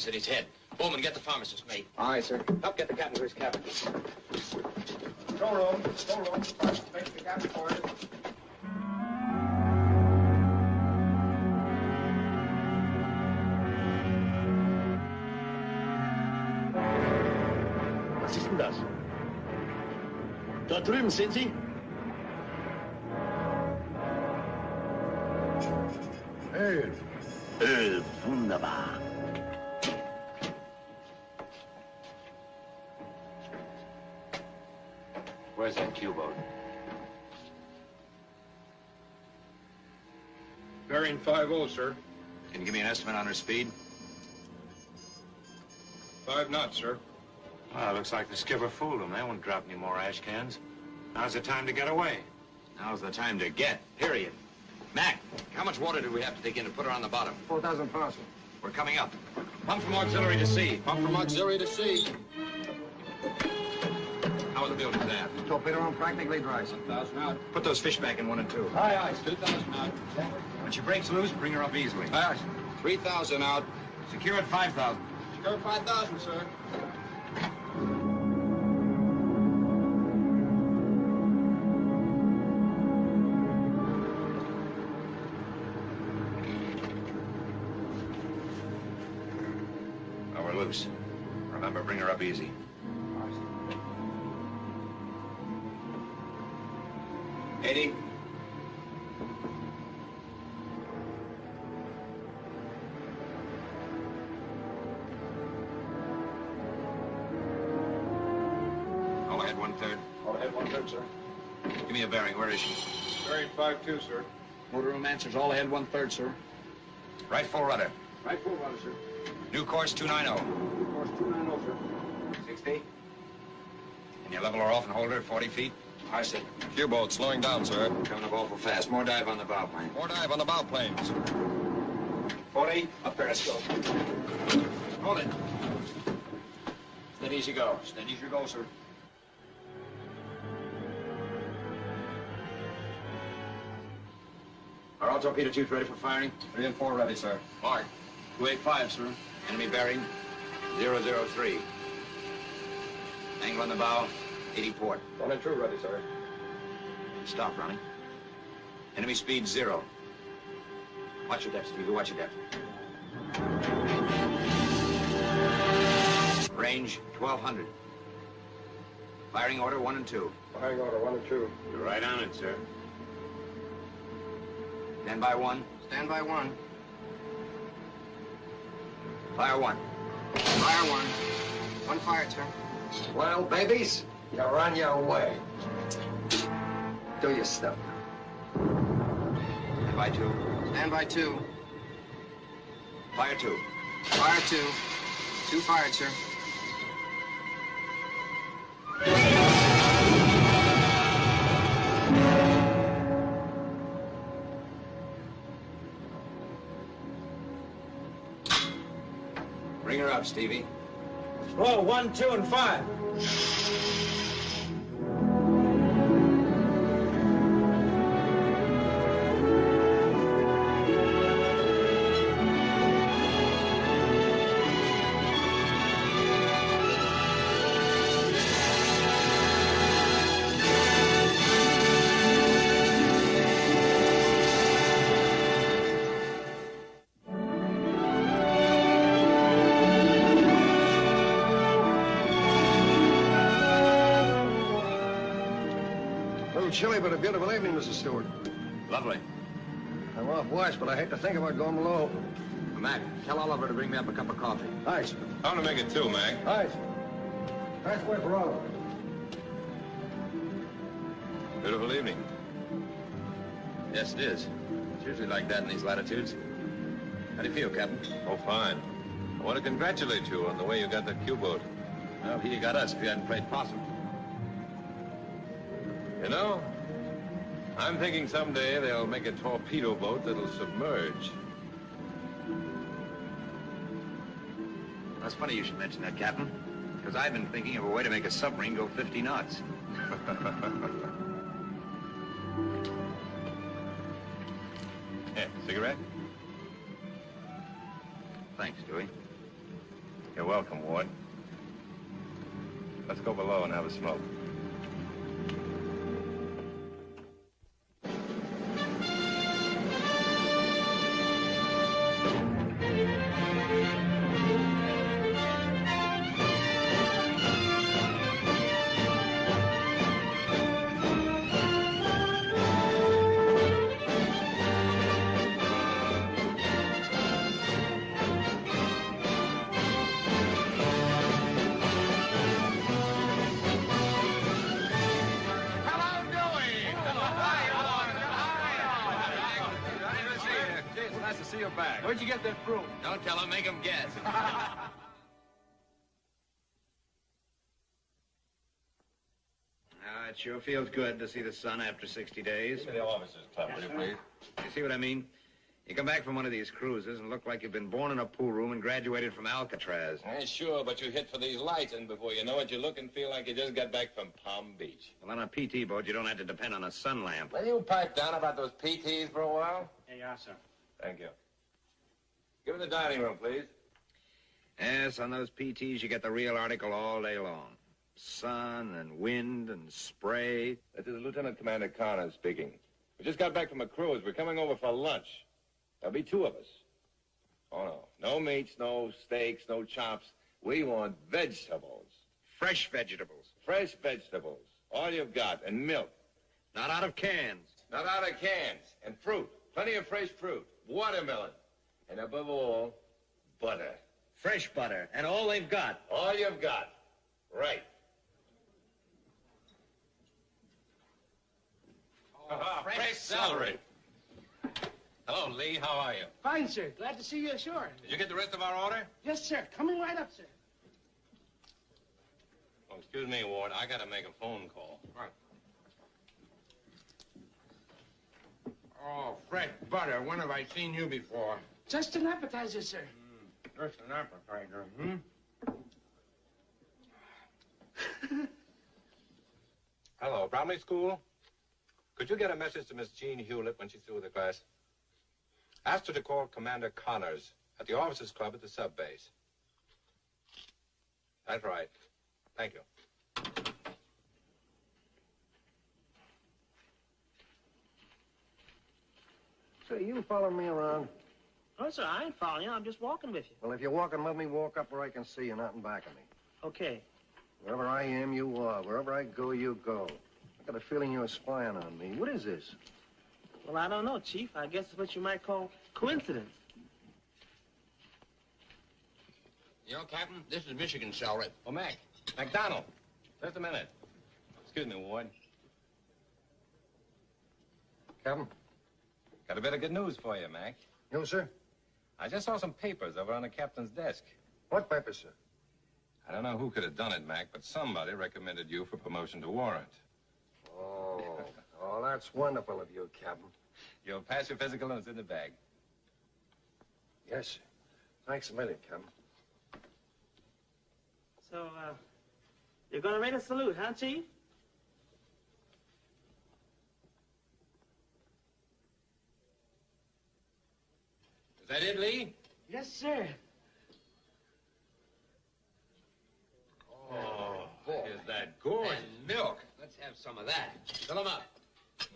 said he's head. Bowman, get the pharmacist mate. Aye, sir. Help get the captain to his cabin. Control room, control room. Make the captain for it. Was ist denn das? Dort drüben sind Sie? Where's that Q-boat? Bearing 5-0, sir. Can you give me an estimate on her speed? Five knots, sir. Well, looks like the skipper fooled them. They won't drop any more ash cans. Now's the time to get away. Now's the time to get, period. Mac, how much water do we have to take in to put her on the bottom? 4,000 pounds, sir. We're coming up. Pump from auxiliary to sea. Pump from auxiliary to sea. How are the buildings there? Torpedo room practically dry, sir. 1,000 out. Put those fish back in one and two. Aye, aye, 2,000 out. When she breaks loose, bring her up easily. Aye, aye. 3,000 out. Secure at 5,000. Secure 5,000, sir. Motor answers all ahead one third, sir. Right full rudder. Right full rudder, sir. New course 290. New Course 290, sir. 60. Can you level her off and hold her at 40 feet? Aye, sir. U-boat slowing down, sir. Coming up awful fast. More dive on the bow plane. More dive on the bow planes. 40. Up periscope. Hold it. Steady as you go. Steady as you go, sir. Are all torpedo tubes ready for firing? Three and four ready, sir. Mark. 285, sir. Enemy bearing 003. Angle on the bow, 80 port. One and two ready, sir. Stop running. Enemy speed zero. Watch your depth, Stevie. Watch your depth. Range 1200. Firing order one and two. Firing order one and two. You're right on it, sir. Stand by one. Stand by one. Fire one. Fire one. One fired, sir. Well, babies, you're on your way. Do your stuff. Stand by two. Stand by two. Fire two. Fire two. Two fired, sir. Bring her up, Stevie. Roll one, two, and five. Chilly, but a beautiful evening, Mrs. Stewart. Lovely. I'm off watch, but I hate to think about going below. Mac, tell Oliver to bring me up a cup of coffee. Aye, sir. I'm gonna make it two, Mac. Aye, sir. Nice way for Oliver. Beautiful evening. Yes, it is. It's usually like that in these latitudes. How do you feel, Captain? Oh, fine. I want to congratulate you on the way you got that Q-boat. Well, he got us if you hadn't played possum. You know, I'm thinking someday they'll make a torpedo boat that'll submerge. That's funny you should mention that, Captain. Because I've been thinking of a way to make a submarine go 50 knots. Here, cigarette? Thanks, Dewey. You're welcome, Ward. Let's go below and have a smoke. You back. Where'd you get that broom? Don't tell him, make him guess. Ah, it sure feels good to see the sun after 60 days. Give me the officers' club, will you please? You see what I mean? You come back from one of these cruises and look like you've been born in a pool room and graduated from Alcatraz. Eh, sure, but you hit for these lights, and before you know it, you look and feel like you just got back from Palm Beach. Well, on a PT boat, you don't have to depend on a sun lamp. Will you pipe down about those PTs for a while? Hey, yeah, sir. Thank you. Give me the dining room, please. Yes, on those PTs, you get the real article all day long. Sun and wind and spray. This is Lieutenant Commander Connors speaking. We just got back from a cruise. We're coming over for lunch. There'll be two of us. Oh, no. No meats, no steaks, no chops. We want vegetables. Fresh vegetables. Fresh vegetables. All you've got. And milk. Not out of cans. Not out of cans. And fruit. Plenty of fresh fruit. Watermelon. And above all, butter. Fresh butter. And all they've got. All you've got. Right. Ah, fresh celery. Hello, Lee. How are you? Fine, sir. Glad to see you ashore. Did you get the rest of our order? Yes, sir. Coming right up, sir. Oh, excuse me, Ward. I gotta make a phone call. Right. Oh, fresh butter. When have I seen you before? Just an appetizer, sir. Just an appetizer, hmm? Hello, Bromley School. Could you get a message to Miss Jean Hewlett when she's through with the class? Ask her to call Commander Connors at the officers' club at the sub base. That's right. Thank you. So you follow me around? Oh, sir, I ain't following you. I'm just walking with you. Well, if you're walking, let me walk up where I can see you, not in back of me. Okay. Wherever I am, you are. Wherever I go, you go. I got a feeling you're spying on me. What is this? Well, I don't know, Chief. I guess it's what you might call coincidence. You know, Captain, this is Michigan celery. Oh, Mac. McDonald. Just a minute. Excuse me, Ward. Captain? Got a bit of good news for you, Mac. You, sir? I just saw some papers over on the captain's desk. What papers, sir? I don't know who could have done it, Mac, but somebody recommended you for promotion to warrant. Oh, oh, that's wonderful of you, Captain. You'll pass your physical and it's in the bag. Yes, sir. Thanks a million, Captain. So, uh, you're gonna rate a salute, huh, Chief? Is that it, Lee? Yes, sir. Oh, is that gorgeous? And milk. Let's have some of that. Fill 'em up.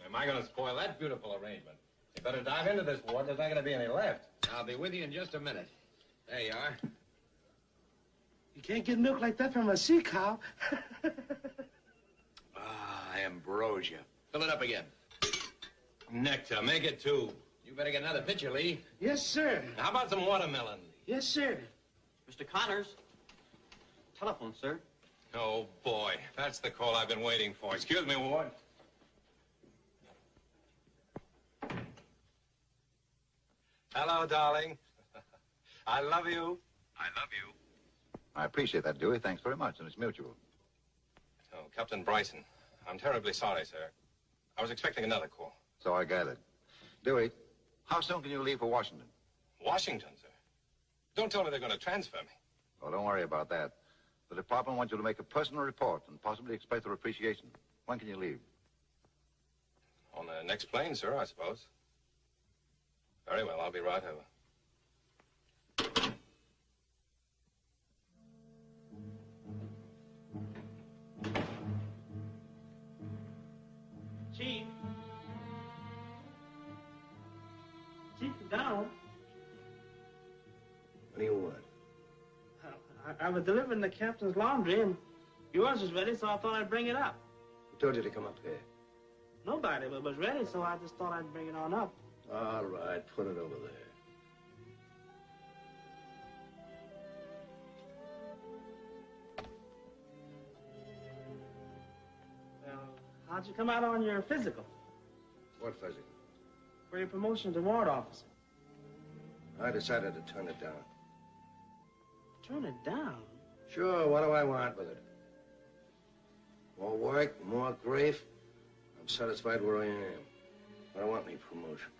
Am I going to spoil that beautiful arrangement? You better dive into this, Ward. There's not going to be any left. I'll be with you in just a minute. There you are. You can't get milk like that from a sea cow. Ah, ambrosia. Fill it up again. Nectar, make it two. You better get another pitcher, Lee. Yes, sir. How about some watermelon? Yes, sir. Mr. Connors. Telephone, sir. Oh, boy. That's the call I've been waiting for. Excuse me, Ward. Hello, darling. I love you. I love you. I appreciate that, Dewey. Thanks very much, and it's mutual. Oh, Captain Bryson. I'm terribly sorry, sir. I was expecting another call. So I gathered. Dewey, how soon can you leave for Washington? Washington, sir. Don't tell me they're going to transfer me. Oh, don't worry about that. The department wants you to make a personal report and possibly express their appreciation. When can you leave? On the next plane, sir, I suppose. Very well, I'll be right over. I, was delivering the captain's laundry, and yours was ready, so I thought I'd bring it up. Who told you to come up here? Nobody but was ready, so I just thought I'd bring it on up. All right, put it over there. Well, how'd you come out on your physical What physical? for your promotion to ward officer? I decided to turn it down. Turn it down. Sure, what do I want with it? More work, more grief. I'm satisfied where I am. I don't want any promotion.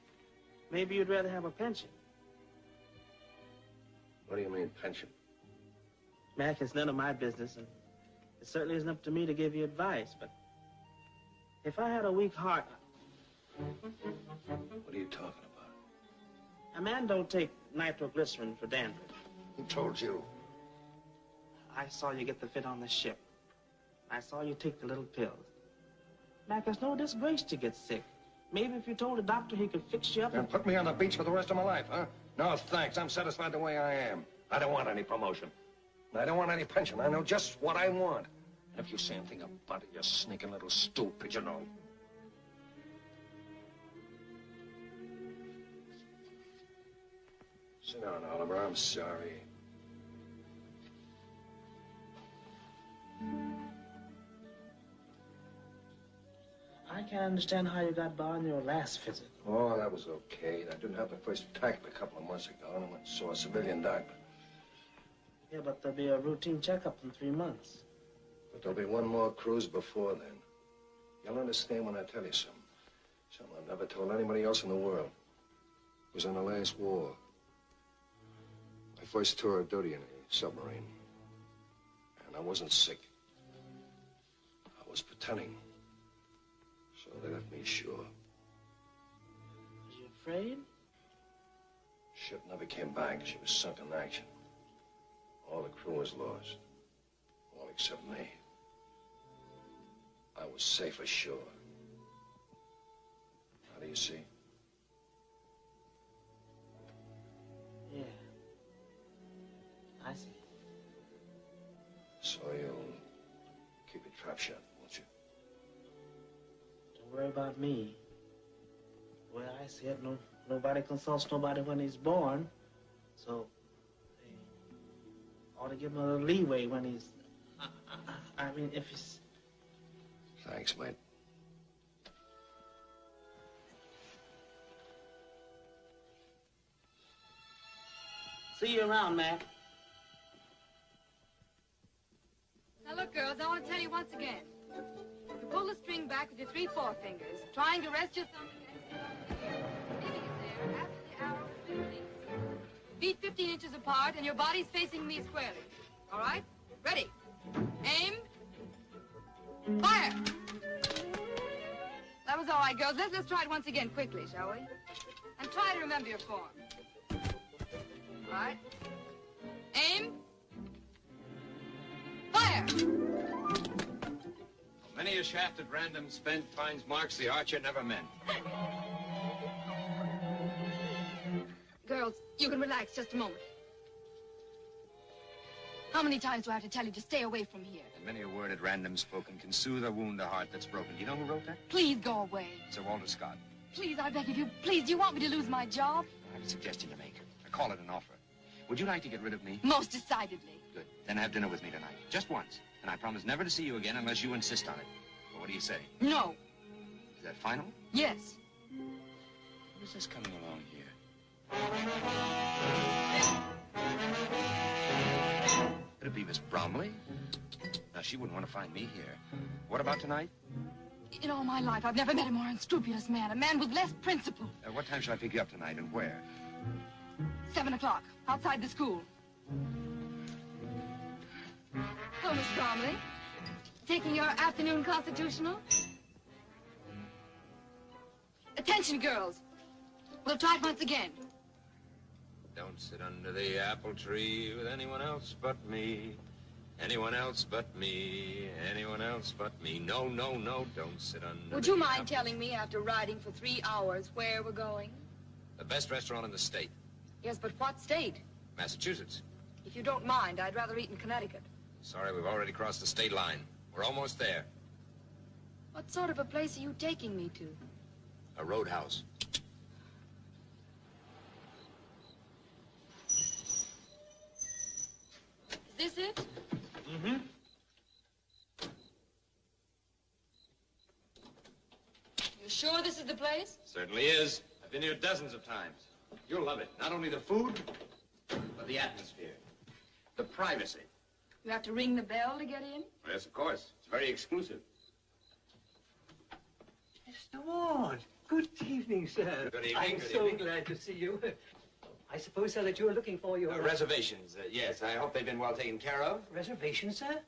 Maybe you'd rather have a pension. What do you mean, pension? Mac, it's none of my business, and it certainly isn't up to me to give you advice, but if I had a weak heart, What are you talking about? a man don't take nitroglycerin for dandruff. Who told you? I saw you get the fit on the ship. I saw you take the little pills. Mac, it's no disgrace to get sick. Maybe if you told a doctor he could fix you up And put me on the beach for the rest of my life, huh? No, thanks. I'm satisfied the way I am. I don't want any promotion. I don't want any pension. I know just what I want. And if you say anything about it, you sneaking little stool pigeonhole. Sit down, Oliver. I'm sorry. I can't understand how you got by on your last visit. Oh, that was okay. I didn't have the first attack a couple of months ago, and I went and saw a civilian doctor. Yeah, but there'll be a routine checkup in three months. But there'll be one more cruise before then. You'll understand when I tell you something. Something I've never told anybody else in the world. It was in the last war. My first tour of duty in a submarine. And I wasn't sick. I was pretending. They left me ashore. Was you afraid? Ship never came back. She was sunk in action. All the crew was lost. All except me. I was safe ashore. How do you see? Worry about me. Well, I said no, nobody consults nobody when he's born. So, they ought to give him a little leeway when he's. I, I, I mean, if he's. Thanks, mate. See you around, Mac. Now look, girls, I want to tell you once again. You pull the string back with your three forefingers, trying to rest your thumb against the arrow. Feet 15 inches apart, and your body's facing me squarely. All right? Ready? Aim. Fire! That was all right, girls. Let's, let's try it once again quickly, shall we? And try to remember your form. All right? Aim. Fire! Many a shaft at random spent finds marks the archer never meant. Girls, you can relax just a moment. How many times do I have to tell you to stay away from here? And many a word at random spoken can soothe or wound a heart that's broken. Do you know who wrote that? Please go away. Sir Walter Scott. Please, I beg of you. Please, do you want me to lose my job? I have a suggestion to make. I call it an offer. Would you like to get rid of me? Most decidedly. Good. Then have dinner with me tonight. Just once. And I promise never to see you again unless you insist on it. Well, what do you say? No. Is that final? Yes. Who's this coming along here? Could it be Miss Bromley? Now, she wouldn't want to find me here. What about tonight? In all my life, I've never met a more unscrupulous man. A man with less principle. Uh, what time shall I pick you up tonight and where? Seven o'clock, outside the school. Hello, Miss Bromley. Taking your afternoon constitutional? Attention, girls. We'll try it once again. Don't sit under the apple tree with anyone else but me. Anyone else but me. Anyone else but me. No, no, no, don't sit under Would you mind apple- telling me, after riding for three hours, where we're going? The best restaurant in the state. Yes, but what state? Massachusetts. If you don't mind, I'd rather eat in Connecticut. Sorry, we've already crossed the state line. We're almost there. What sort of a place are you taking me to? A roadhouse. Is this it? Mm-hmm. You sure this is the place? Certainly is. I've been here dozens of times. You'll love it. Not only the food, but the atmosphere. The privacy. You have to ring the bell to get in? Yes, of course. It's very exclusive. Mr. Ward, good evening, sir. Good evening, I'm good so evening. glad to see you. I suppose, sir, that you are looking for your... Uh, reservations, uh, yes. I hope they've been well taken care of. Reservations, sir?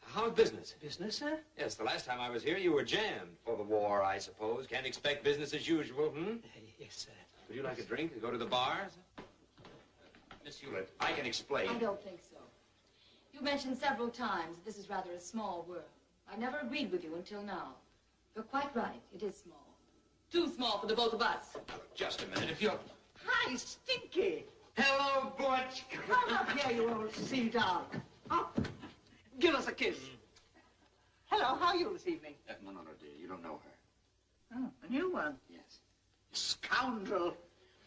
How's business? Business, sir? Yes, the last time I was here, you were jammed for the war, I suppose. Can't expect business as usual, hmm? Yes, sir. Would you like a drink? Go to the bar? Miss Hewlett, I can explain. I don't think so. You mentioned several times that this is rather a small world. I've never agreed with you until now. You're quite right. It is small. Too small for the both of us. Just a minute, if you're... Hi, Stinky. Hello, Butch. Come up here, you old sea dog. Up. Give us a kiss. Hello, how are you this evening? Uh, no, no, no, dear. You don't know her. Oh, a new one. Yes. Scoundrel.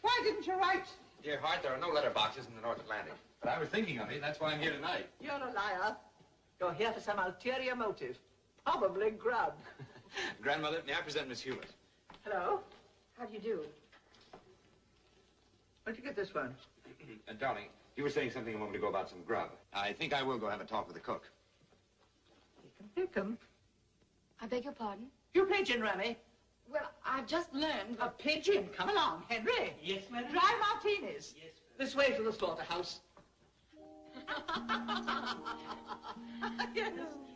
Why didn't you write? Dear heart, there are no letter boxes in the North Atlantic. But I was thinking of you. And that's why I'm here tonight. You're a liar. You're here for some ulterior motive. Probably grub. Grandmother, may I present Miss Hewlett? Hello? How do you do? Where'd you get this one? Uh, darling, you were saying something a moment ago about some grub. I think I will go have a talk with the cook. Pick 'em. I beg your pardon? You pigeon, Remy. Well, I've just learned. A pigeon? Come along, Henry. Yes, madam. Dry martinis. Yes, This way to the slaughterhouse. yes,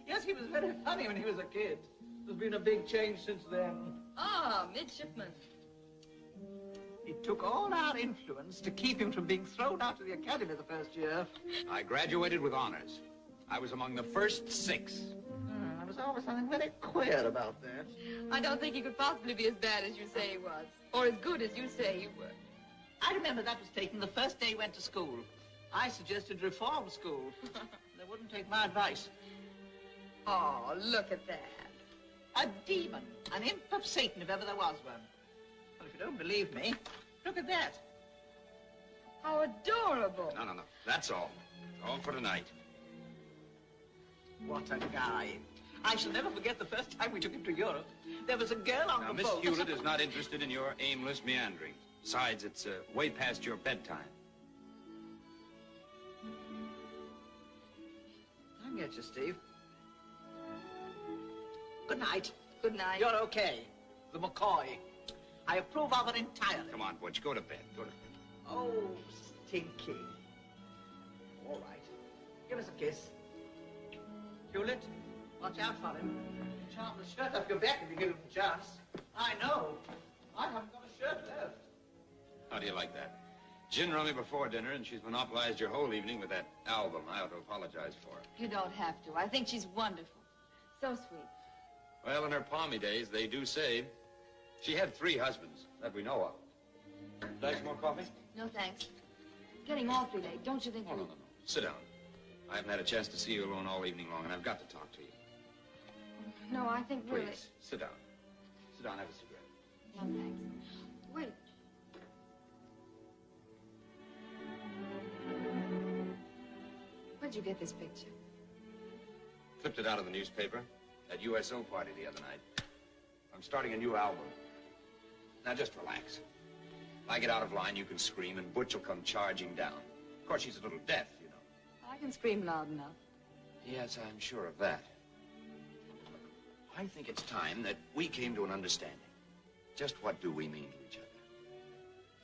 yes, he was very funny when he was a kid. There's been a big change since then. Ah, midshipman. It took all our influence to keep him from being thrown out of the academy the first year. I graduated with honors. I was among the first six. There something very queer about that. I don't think he could possibly be as bad as you say he was. Or as good as you say he was. I remember that was taken the first day he went to school. I suggested reform school. they wouldn't take my advice. Oh, look at that. A demon, an imp of Satan, if ever there was one. Well, if you don't believe me, look at that. How adorable. No, no, no. That's all. All for tonight. What a guy. I shall never forget the first time we took him to Europe. There was a girl on Now, the Miss boat. Miss Hewlett is not interested in your aimless meandering. Besides, it's uh, way past your bedtime. I get you, Steve. Good night. Good night. You're okay. The McCoy. I approve of it entirely. Come on, Butch, go to bed. Go to bed. Oh, stinky. All right. Give us a kiss. Hewlett, watch out for him. Charm the shirt off your back if you give him a chance. I know. I haven't got a shirt left. How do you like that? Gin rummy before dinner, and she's monopolized your whole evening with that album I ought to apologize for. it. You don't have to. I think she's wonderful. So sweet. Well, in her palmy days, they do say she had three husbands that we know of. Like some more coffee? No, thanks. Getting awfully late. Don't you think? Oh, no, no, no. Sit down. I haven't had a chance to see you alone all evening long, and I've got to talk to you. No, I think Please, really. sit down. Sit down, have a cigarette. No, thanks. Wait. Where'd you get this picture? Clipped it out of the newspaper at USO party the other night. I'm starting a new album. Now just relax. If I get out of line, you can scream, and Butch will come charging down. Of course, she's a little deaf, you know. I can scream loud enough. Yes, I'm sure of that. I think it's time that we came to an understanding. Just what do we mean to each other?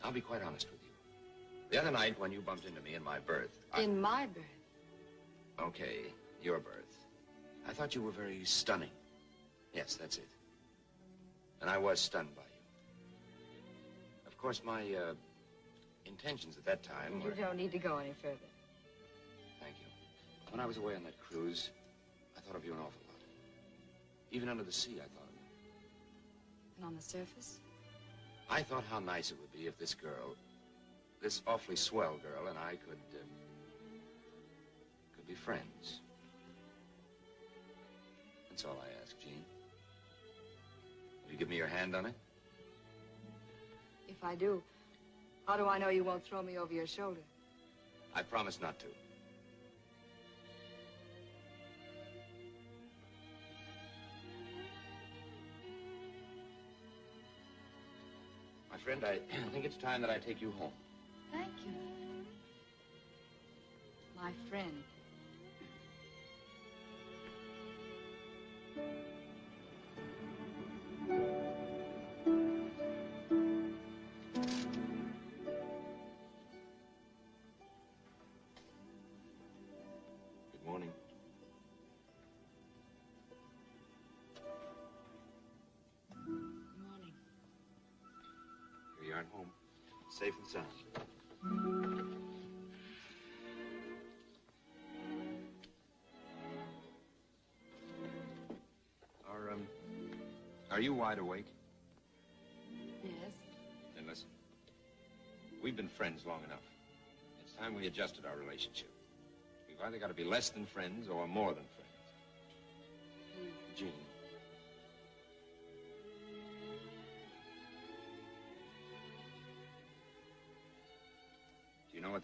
I'll be quite honest with you. The other night when you bumped into me in my berth, I... In my berth. Okay, your berth. I thought you were very stunning. Yes, that's it. And I was stunned by you. Of course, my uh, intentions at that time You were... don't need to go any further. Thank you. When I was away on that cruise, I thought of you an awful lot. Even under the sea, I thought of you. And on the surface? I thought how nice it would be if this girl, this awfully swell girl, and I could, uh, could be friends. That's all I ask, Jean. Will you give me your hand on it? If I do, how do I know you won't throw me over your shoulder? I promise not to. Friend, I think it's time that I take you home. Thank you. My friend. Safe and sound. Are, um, are you wide awake? Yes. Then listen. We've been friends long enough. It's time we adjusted our relationship. We've either got to be less than friends or more than friends.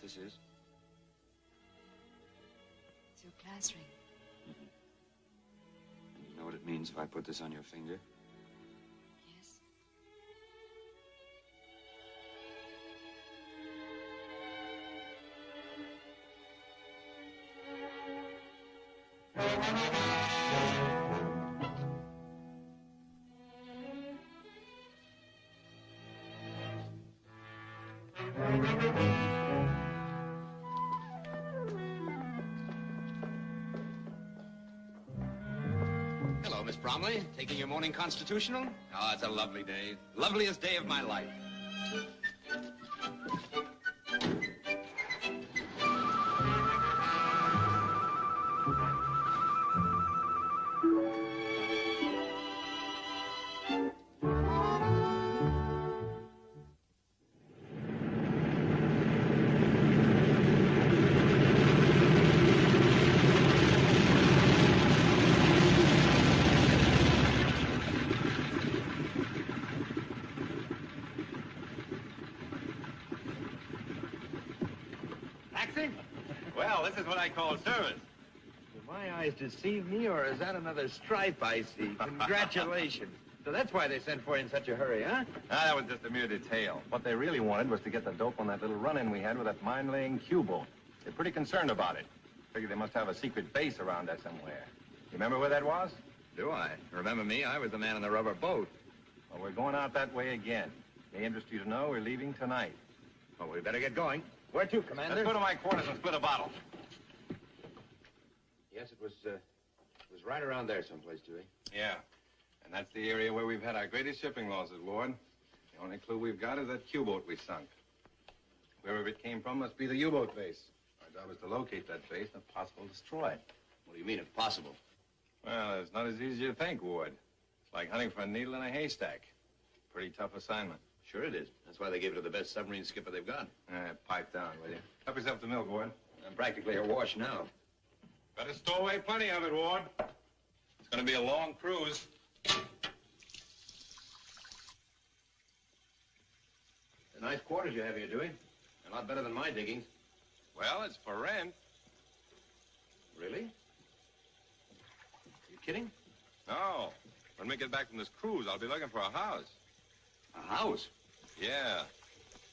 This is? It's your class ring. Mm-hmm. And you know what it means if I put this on your finger? Taking your morning constitutional? Oh, it's a lovely day. Loveliest day of my life. Deceive me, or is that another stripe I see? Congratulations. so that's why they sent for you in such a hurry, huh? Ah, that was just a mere detail. What they really wanted was to get the dope on that little run-in we had with that mine-laying Q-boat. They're pretty concerned about it. Figure they must have a secret base around there somewhere. You remember where that was? Do I? Remember me? I was the man in the rubber boat. Well, we're going out that way again. May interest you to know we're leaving tonight. Well, we better get going. Where to, Commander? Let's go to my quarters and split a bottle. Yes, it was, uh, it was right around there someplace, Dewey. Yeah. And that's the area where we've had our greatest shipping losses, Ward. The only clue we've got is that Q-boat we sunk. Wherever it came from must be the U-boat base. Our job is to locate that base and if possible destroy it. What do you mean, if possible? Well, it's not as easy as you think, Ward. It's like hunting for a needle in a haystack. Pretty tough assignment. Sure it is. That's why they gave it to the best submarine skipper they've got. Uh, pipe down, will you? Help yourself to milk, Ward. I'm practically awash now. Better stow away plenty of it, Ward. It's gonna be a long cruise. The nice quarters you have here, Dewey. A lot better than my diggings. Well, it's for rent. Really? You kidding? No. When we get back from this cruise, I'll be looking for a house. A house? Yeah.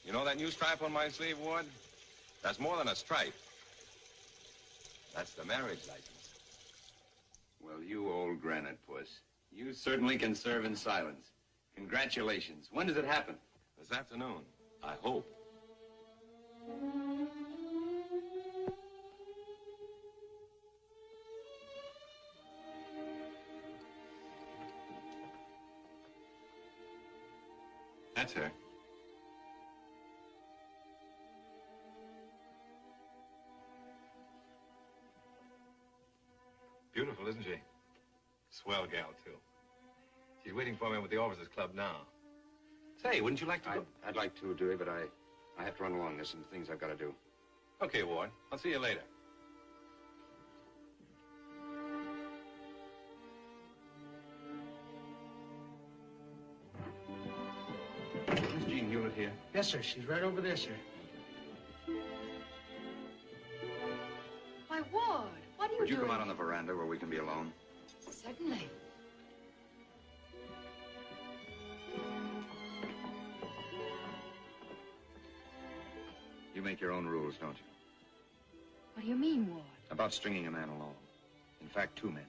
You know that new stripe on my sleeve, Ward? That's more than a stripe. That's the marriage license. Well, you old granite puss. You certainly can serve in silence. Congratulations. When does it happen? This afternoon. I hope. Swell gal, too. She's waiting for me with the officers' club now. Say, wouldn't you like to I'd, go? I'd like to, Dewey, but I, I have to run along. There's some things I've got to do. Okay, Ward. I'll see you later. Miss Jean Hewlett here. Yes, sir. She's right over there, sir. Why, Ward, what are you Would you doing? come out on the veranda where we can be alone? Certainly. You make your own rules, don't you? What do you mean, Ward? About stringing a man along. In fact, two men.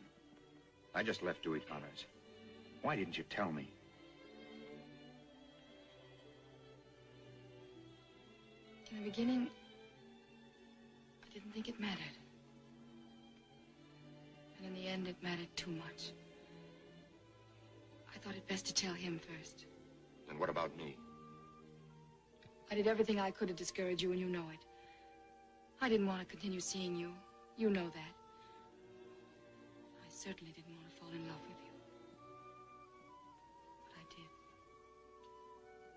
I just left Dewey Connors. Why didn't you tell me? In the beginning, I didn't think it mattered. And in the end, it mattered too much. I thought it best to tell him first. And what about me? I did everything I could to discourage you, and you know it. I didn't want to continue seeing you. You know that. I certainly didn't want to fall in love with you. But I did.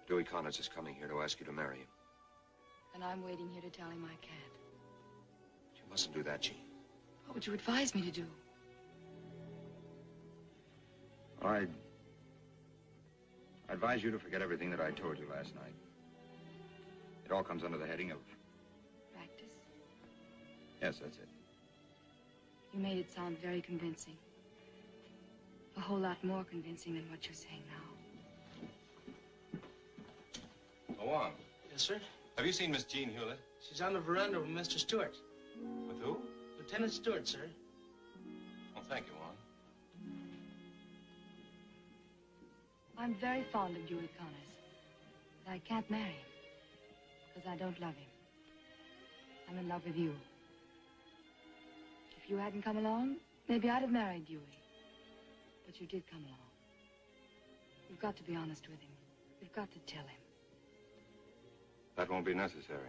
Dewey Connors is coming here to ask you to marry him. And I'm waiting here to tell him I can't. But You mustn't do that, Jean. What would you advise me to do? I... I advise you to forget everything that I told you last night. It all comes under the heading of... Practice? Yes, that's it. You made it sound very convincing. A whole lot more convincing than what you're saying now. Go on. Yes, sir. Have you seen Miss Jean Hewlett? She's on the veranda with Mr. Stewart. With who? Lieutenant Stewart, sir. I'm very fond of Dewey Connors. But I can't marry him. Because I don't love him. I'm in love with you. If you hadn't come along, maybe I'd have married Dewey. But you did come along. You've got to be honest with him. You've got to tell him. That won't be necessary.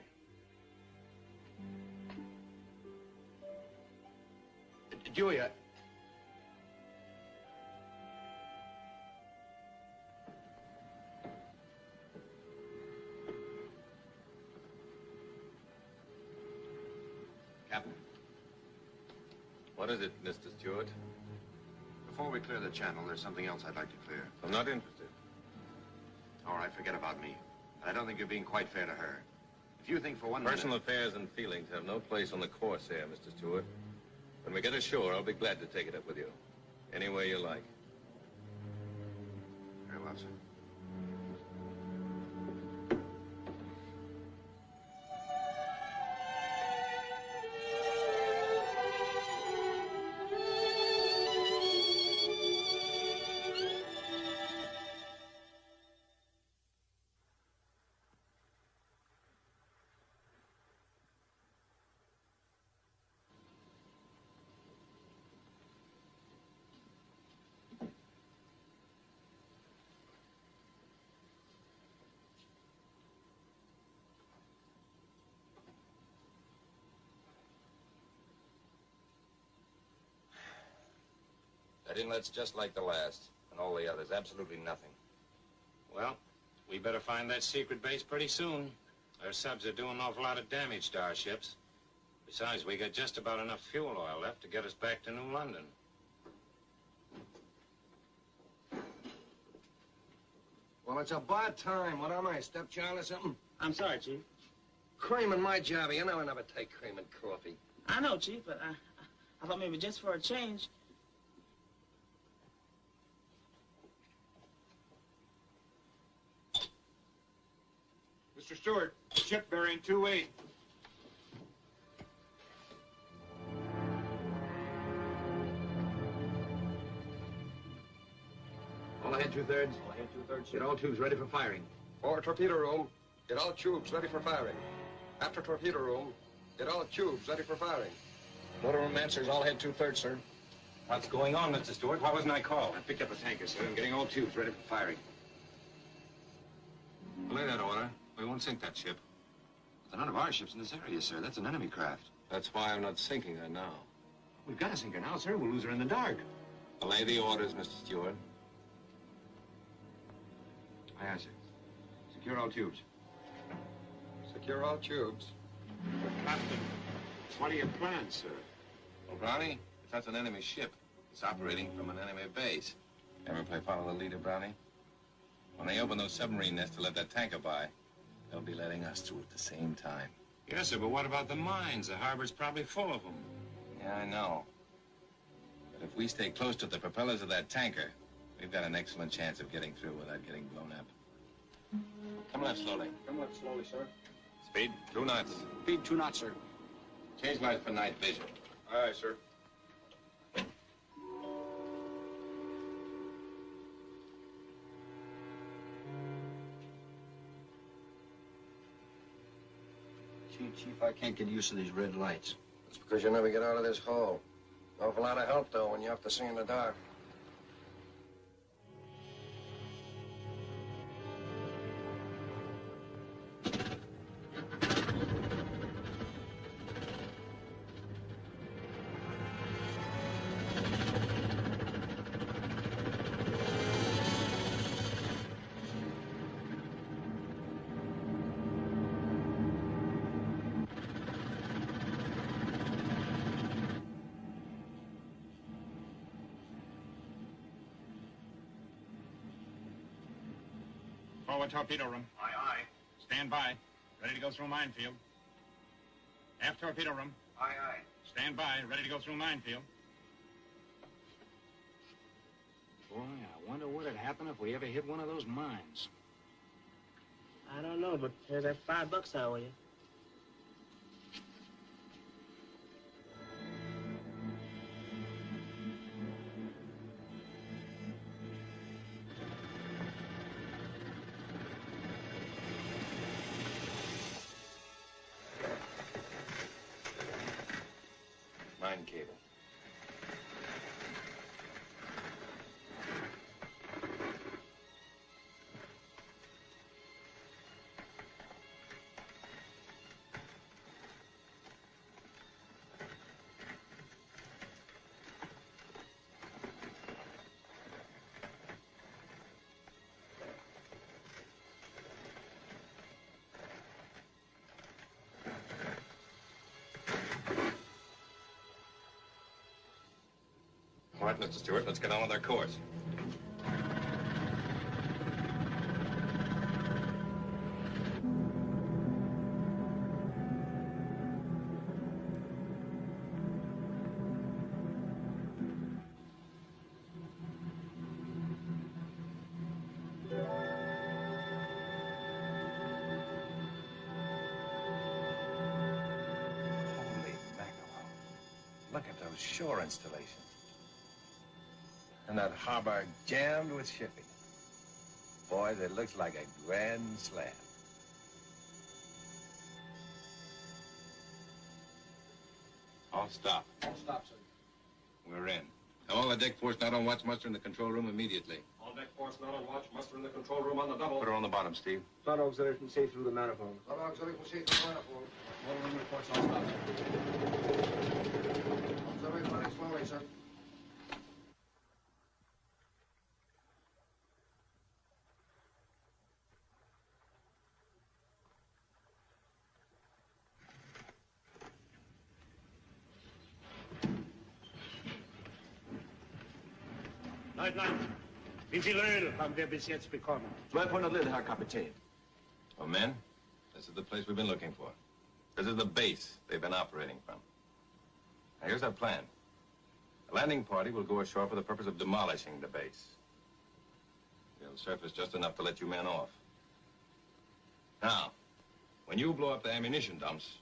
Dewey, I... What is it, Mr. Stewart? before we clear the channel, there's something else I'd like to clear. I'm not interested. All right, forget about me. I don't think you're being quite fair to her. If you think for one Personal minute... affairs and feelings have no place on the course here, Mr. Stewart. When we get ashore, I'll be glad to take it up with you. Any way you like. Very well, sir. That inlet's just like the last, and all the others. Absolutely nothing. Well, we better find that secret base pretty soon. Our subs are doing an awful lot of damage to our ships. Besides, we got just about enough fuel oil left to get us back to New London. Well, it's about time. What am I, stepchild or something? I'm sorry, Chief. Cream in my job. You know I never take cream in coffee. I know, Chief, but I, I thought maybe just for a change. Mr. Stewart, ship bearing 2-8. All ahead two-thirds. All ahead two-thirds. Get all tubes ready for firing. Forward torpedo room. Get all tubes ready for firing. After torpedo room. Get all tubes ready for firing. Motor room answers all ahead two-thirds, sir. What's going on, Mr. Stewart? Why wasn't I called? I picked up a tanker, sir. I'm getting all tubes ready for firing. Lay that order. We won't sink that ship. There are none of our ships in this area, sir. That's an enemy craft. That's why I'm not sinking her now. We've got to sink her now, sir. We'll lose her in the dark. Lay the orders, Mr. Stewart. Aye, aye, sir. Secure all tubes. Secure all tubes. Captain, what are your plans, sir? Well, Brownie, if that's an enemy ship, it's operating from an enemy base. Ever play follow the leader, Brownie? When they open those submarine nets to let that tanker by, they'll be letting us through at the same time. Yes, sir, but what about the mines? The harbor's probably full of them. Yeah, I know. But if we stay close to the propellers of that tanker, we've got an excellent chance of getting through without getting blown up. Come left slowly. Come left slowly, sir. Speed, two knots. Speed two knots, sir. Change lights for night vision. Aye, sir. Chief, I can't get used to these red lights. It's because you never get out of this hole. Awful lot of help, though, when you have to see in the dark. Forward torpedo room. Aye, aye. Stand by. Ready to go through minefield. Aft torpedo room. Aye, aye. Stand by. Ready to go through minefield. Boy, I wonder what'd happen if we ever hit one of those mines. I don't know, but here's that five bucks I owe you. All right, Mr. Stewart, let's get on with our course. Look at those shore installations. And that harbor jammed with shipping. Boys, it looks like a grand slam. All stop. All stop, sir. We're in. All the deck force not on watch muster in the control room immediately. All deck force not on watch. Muster in the control room on the double. Put her on the bottom, Steve. Flood auxiliary can see through the manifold. Flood auxiliary can see through the manifold. Motor room reports all stop, sir. Auxiliary running slowly, sir. Wie viel Öl haben wir bis jetzt bekommen? 1200 Liter, Herr Kapitän. Well, men, this is the place we've been looking for. This is the base they've been operating from. Now, here's our plan. A landing party will go ashore for the purpose of demolishing the base. They'll surface just enough to let you men off. Now, when you blow up the ammunition dumps,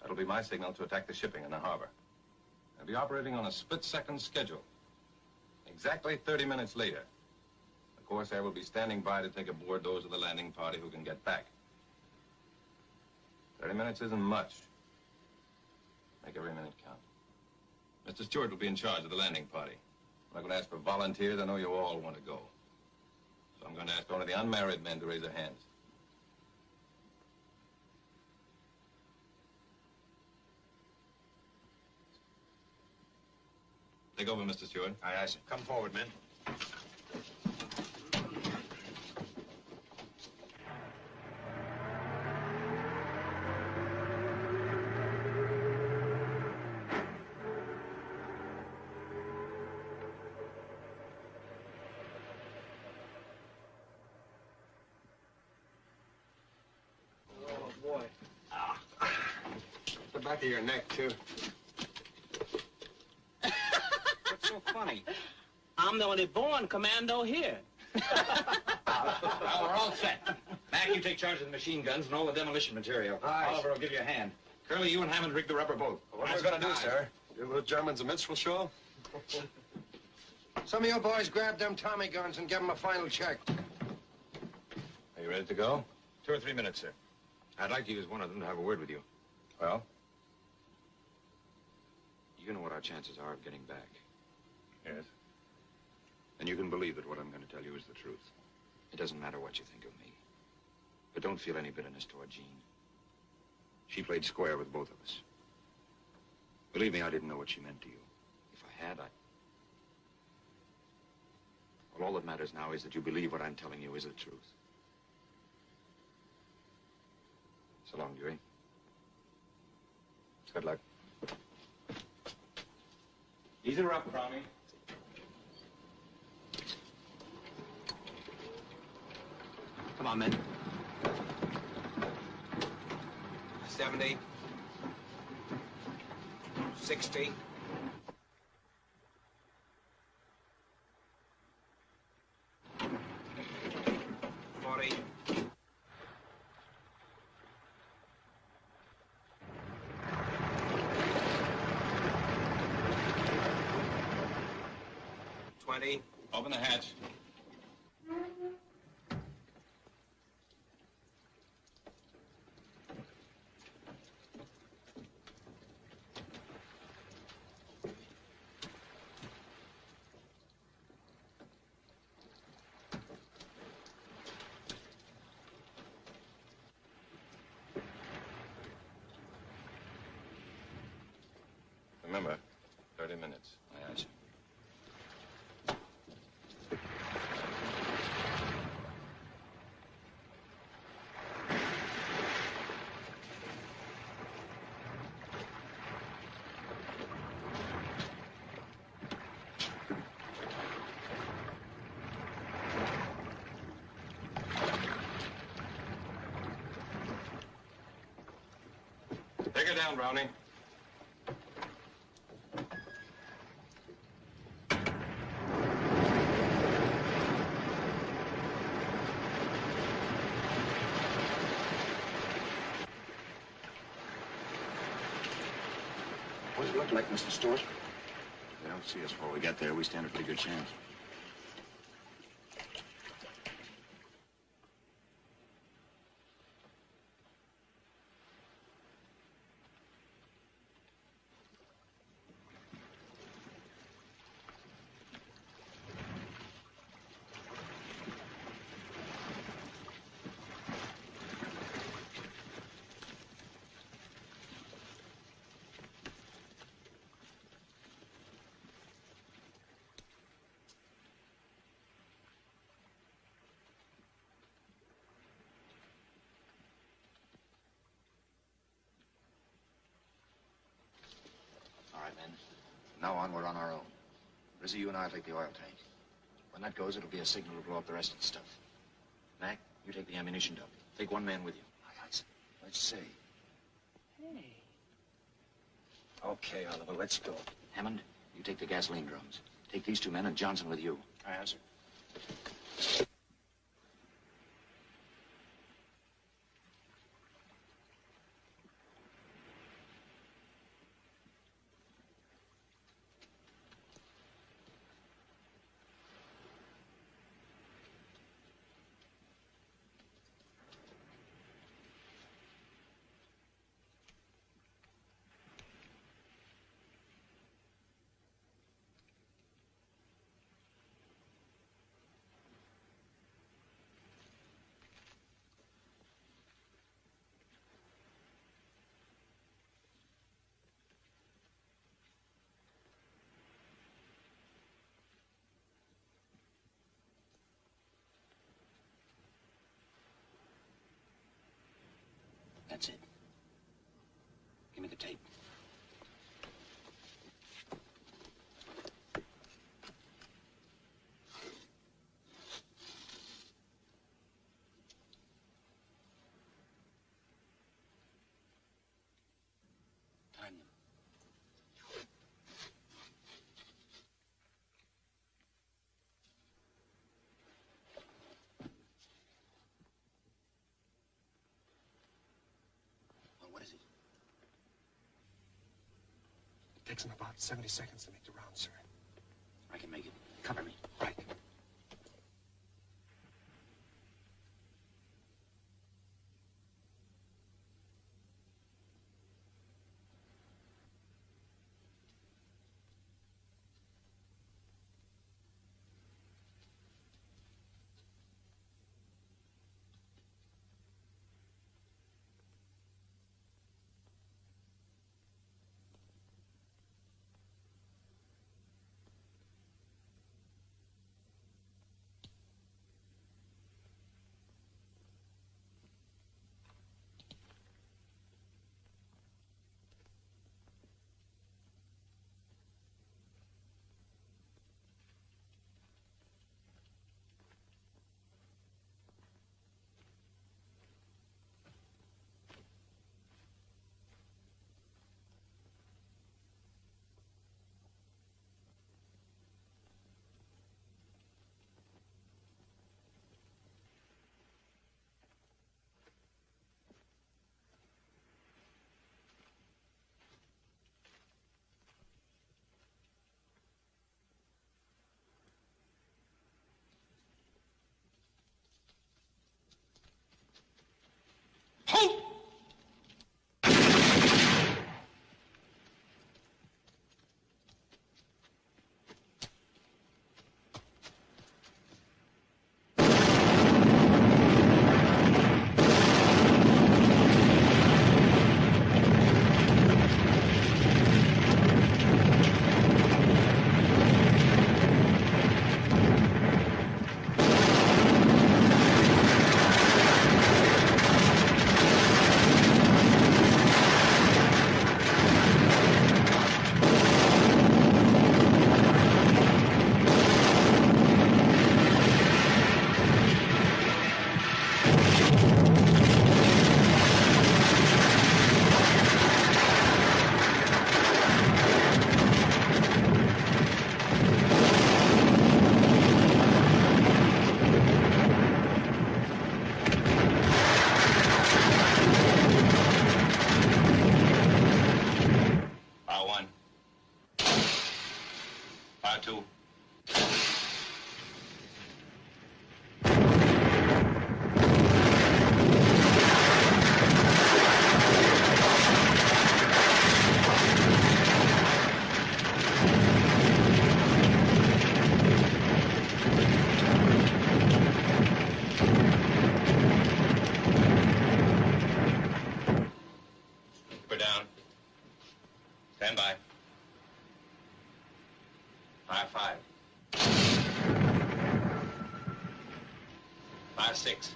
that'll be my signal to attack the shipping in the harbor. They'll be operating on a split-second schedule. Exactly 30 minutes later, the Corsair will be standing by to take aboard those of the landing party who can get back. 30 minutes isn't much. Make every minute count. Mr. Stewart will be in charge of the landing party. I'm not going to ask for volunteers. I know you all want to go. So I'm going to ask only the unmarried men to raise their hands. Take over, Mr. Stewart. Aye, aye, sir. Come forward, men. Oh, boy. The back of your neck, too. What's so funny? I'm the only born commando here. Well, we're all set. Mac, you take charge of the machine guns and all the demolition material. Aye. Oliver will give you a hand. Curly, you and Hammond rig the rubber boat. What are we gonna do, sir? Give the Germans a minstrel show? Some of you boys grab them Tommy guns and give them a final check. Are you ready to go? Two or three minutes, sir. I'd like to use one of them to have a word with you. Well? You know what our chances are of getting back. Yes. And you can believe that what I'm going to tell you is the truth. It doesn't matter what you think of me. But don't feel any bitterness toward Jean. She played square with both of us. Believe me, I didn't know what she meant to you. If I had, I... Well, all that matters now is that you believe what I'm telling you is the truth. So long, Dewey. Good luck. Ease her up. Come on, men. 70. 60. Open the hatch. Remember, 30 minutes. Aye, aye, sir. Take her down, Brownie. What does it look like, Mr. Stewart? If they don't see us before we get there, we stand a pretty good chance. All right, men. From now on, we're on our own. Rizzy, you and I'll take the oil tank. When that goes, it'll be a signal to blow up the rest of the stuff. Mac, you take the ammunition dump. Take one man with you. Let's see. Hey. Okay, Oliver, let's go. Hammond, you take the gasoline drums. Take these two men and Johnson with you. Aye, sir. That's it. Give me the tape. What is it? It takes them about 70 seconds to make the round, sir. I can make it. Cover me. Right. Fire two. Keep her down. Stand by. Fire five. Fire six.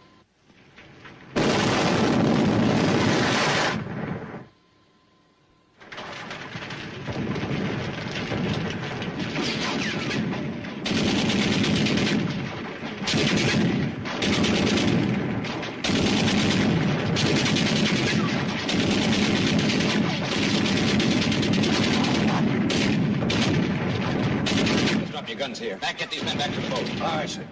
Mac, get these men back to the boat. All right, sir.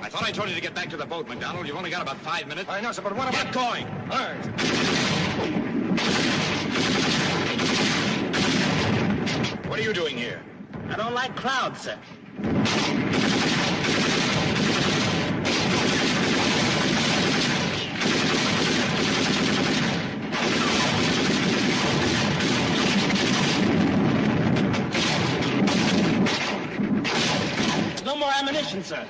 I thought I told you to get back to the boat, McDonald. You've only got about five minutes. I know, sir, but what about... Get going. All right. What are you doing here? I don't like crowds, sir. More sir.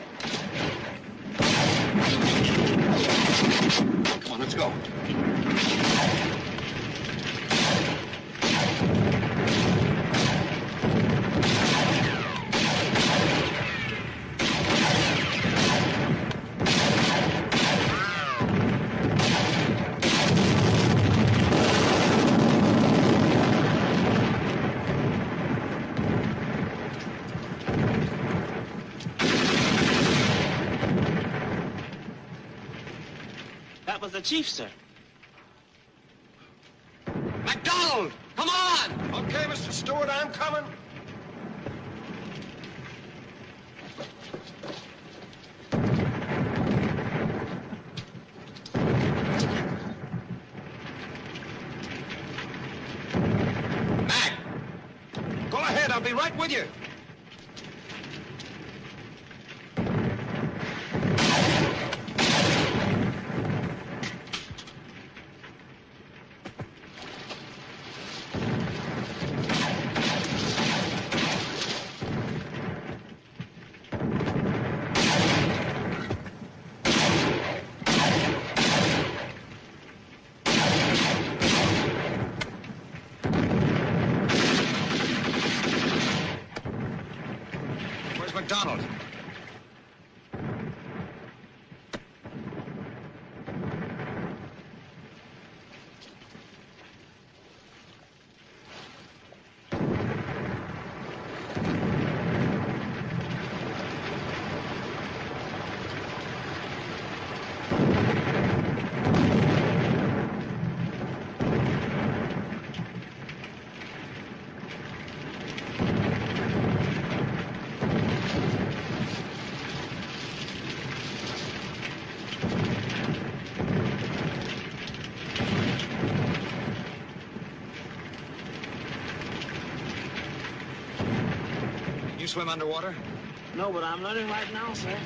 Come on, let's go. Chief, sir. McDonald! Come on! Okay, Mr. Stewart, I'm coming. Mac! Go ahead, I'll be right with you. Where's McDonald? Can you swim underwater? No, but I'm learning right now, sir.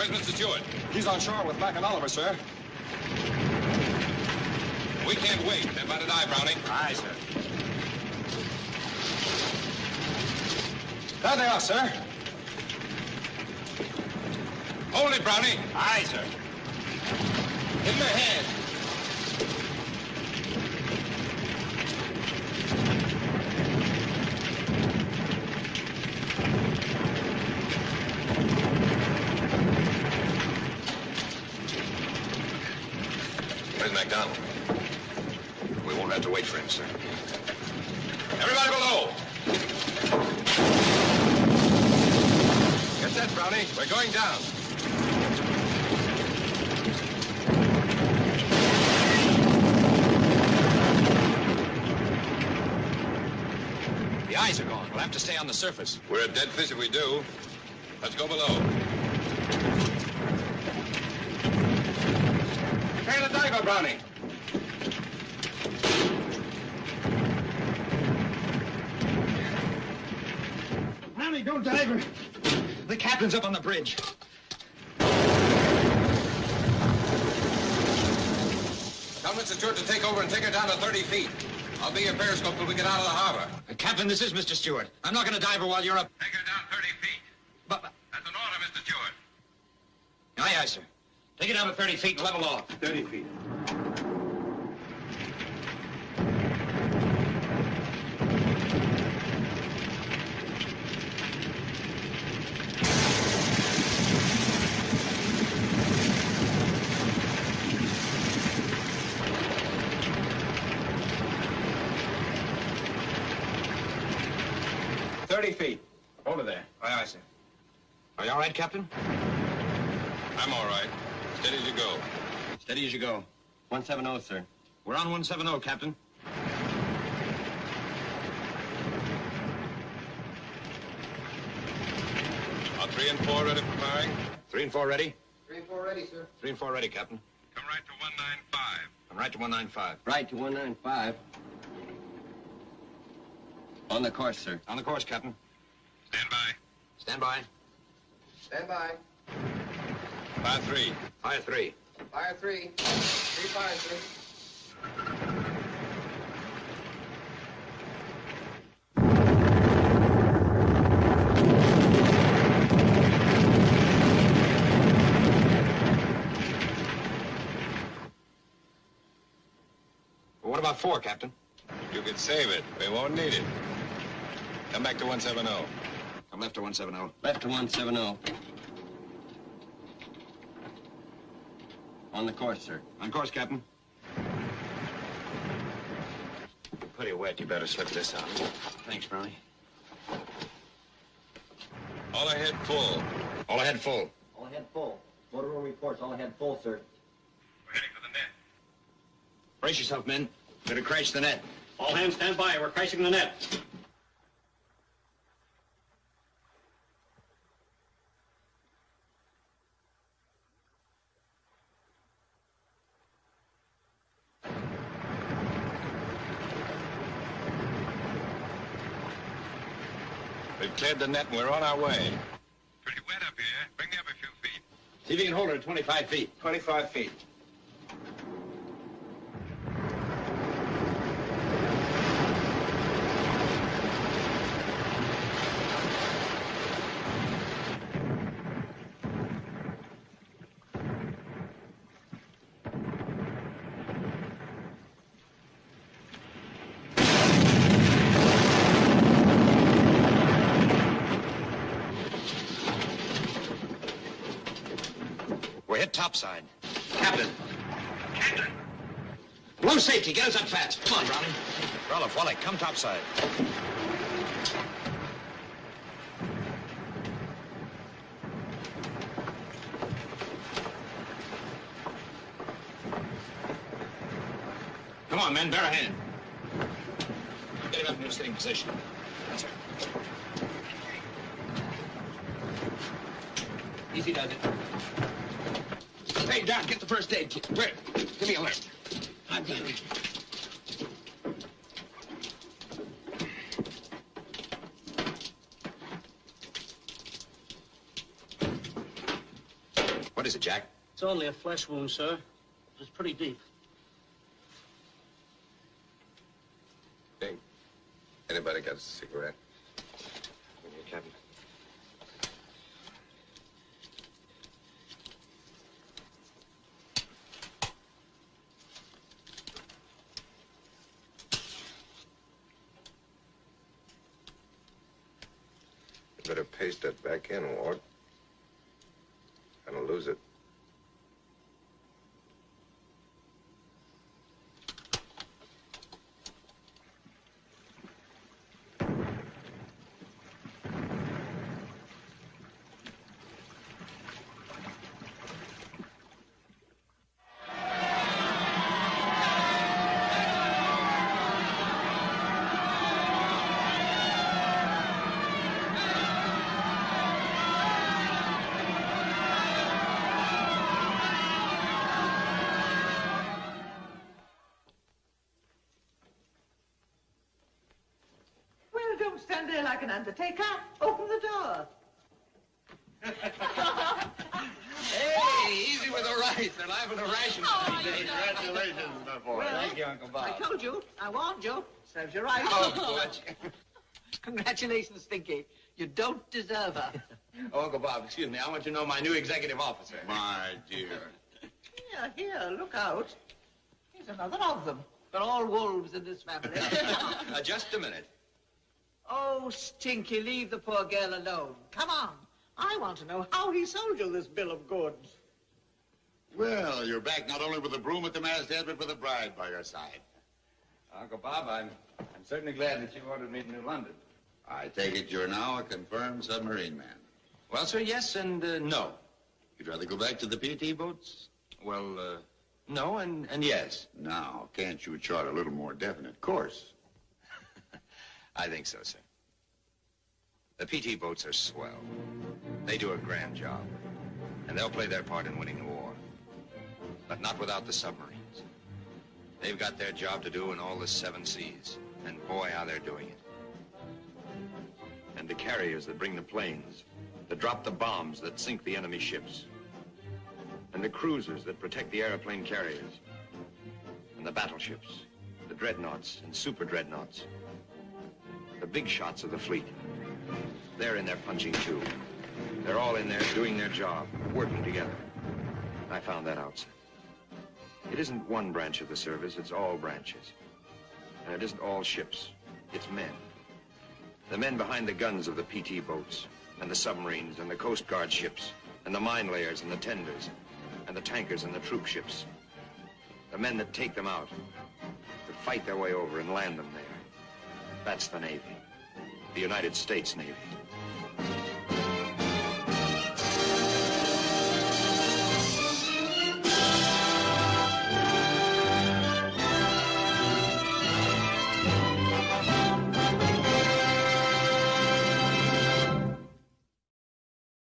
Where's Mr. Stewart? He's on shore and Oliver, sir. We can't wait. They're by to die, Browning. Aye, sir. There they are, sir. Hold it, Browning. Aye, sir. In the hands. Where's McDonald? We won't have to wait for him, sir. Everybody below! Get set, Brownie. We're going down. The eyes are gone. We'll have to stay on the surface. We're a dead fish if we do. Let's go below. Prepare the diver, Brownie. Brownie, don't dive her. The captain's up on the bridge. Come Tell Mr. Stewart to take over and take her down to 30 feet. I'll be your periscope till we get out of the this is Mr. Stewart. I'm not going to dive her while you're up. Take her down 30 feet. But, That's an order, Mr. Stewart. aye, aye, sir. Take it down to 30 feet and level off. 30 feet. Over there. Aye, aye, sir. Are you all right, Captain? I'm all right. Steady as you go. Steady as you go. 170, sir. We're on 170, Captain. Are three and four ready for firing? Three and four ready? Three and four ready, sir. Three and four ready, Captain. Come right to 195. Come right to 195. Right to 195. On the course, sir. On the course, Captain. Stand by. Stand by. Stand by. Fire three. Fire three. Fire three. Three fire, sir. Well, what about four, Captain? You can save it. We won't need it. Come back to 170. I'm left to 170. Left to 170. On the course, sir. On course, Captain. Pretty wet. You better slip this on. Thanks, Brownie. All ahead full. All ahead full. All ahead full. Motor room reports all ahead full, sir. We're heading for the net. Brace yourself, men. Gonna crash the net. All hands stand by. We're crashing the net. We've cleared the net and we're on our way. Pretty wet up here. Bring me up a few feet. See if you can hold her at 25 feet. 25 feet. Topside. Captain. Captain. Blow safety. Get us up fast. Come on, Brownie. Roloff, Wally, come topside. Come on, men. Bear a hand. Get him up into a sitting position. Right. Easy does it. Hey, Doc, get the first aid kit. Where? Give me a lift. I've got it. What is it, Jack? It's only a flesh wound, sir. It's pretty deep. Hey, anybody got a cigarette? Here, Captain. You better paste that back in, Ward. Undertaker. Open the door. Hey, easy with the right nice. They're liable to ration Oh, you. Congratulations, my boy. Well, Thank you, Uncle Bob. I told you. I warned you. Serves you right. Oh, Butch. Congratulations, Stinky. You don't deserve her. Oh, Uncle Bob, excuse me. I want you to know my new executive officer. My dear. Here, here, look out. Here's another of them. They're all wolves in this family. Uh, just a minute. Oh, Stinky, leave the poor girl alone. Come on. I want to know how he sold you this bill of goods. Well, you're back not only with a broom at the masthead, but with a bride by your side. Uncle Bob, I'm, I'm certainly glad that you ordered me to New London. I take it you're now a confirmed submarine man. Well, sir, yes and uh, no. You'd rather go back to the PT boats? Well, uh, no and, and yes. Now, can't you chart a little more definite course? I think so, sir. The PT boats are swell. They do a grand job. And they'll play their part in winning the war. But not without the submarines. They've got their job to do in all the seven seas. And boy, how they're doing it. And the carriers that bring the planes, that drop the bombs that sink the enemy ships. And the cruisers that protect the airplane carriers. And the battleships, the dreadnoughts and super dreadnoughts. The big shots of the fleet. They're in there punching too. They're all in there doing their job, working together. I found that out, sir. It isn't one branch of the service, it's all branches. And it isn't all ships, it's men. The men behind the guns of the PT boats, and the submarines, and the Coast Guard ships, and the mine layers, and the tenders, and the tankers, and the troop ships. The men that take them out, that fight their way over and land them there. That's the Navy. The United States Navy.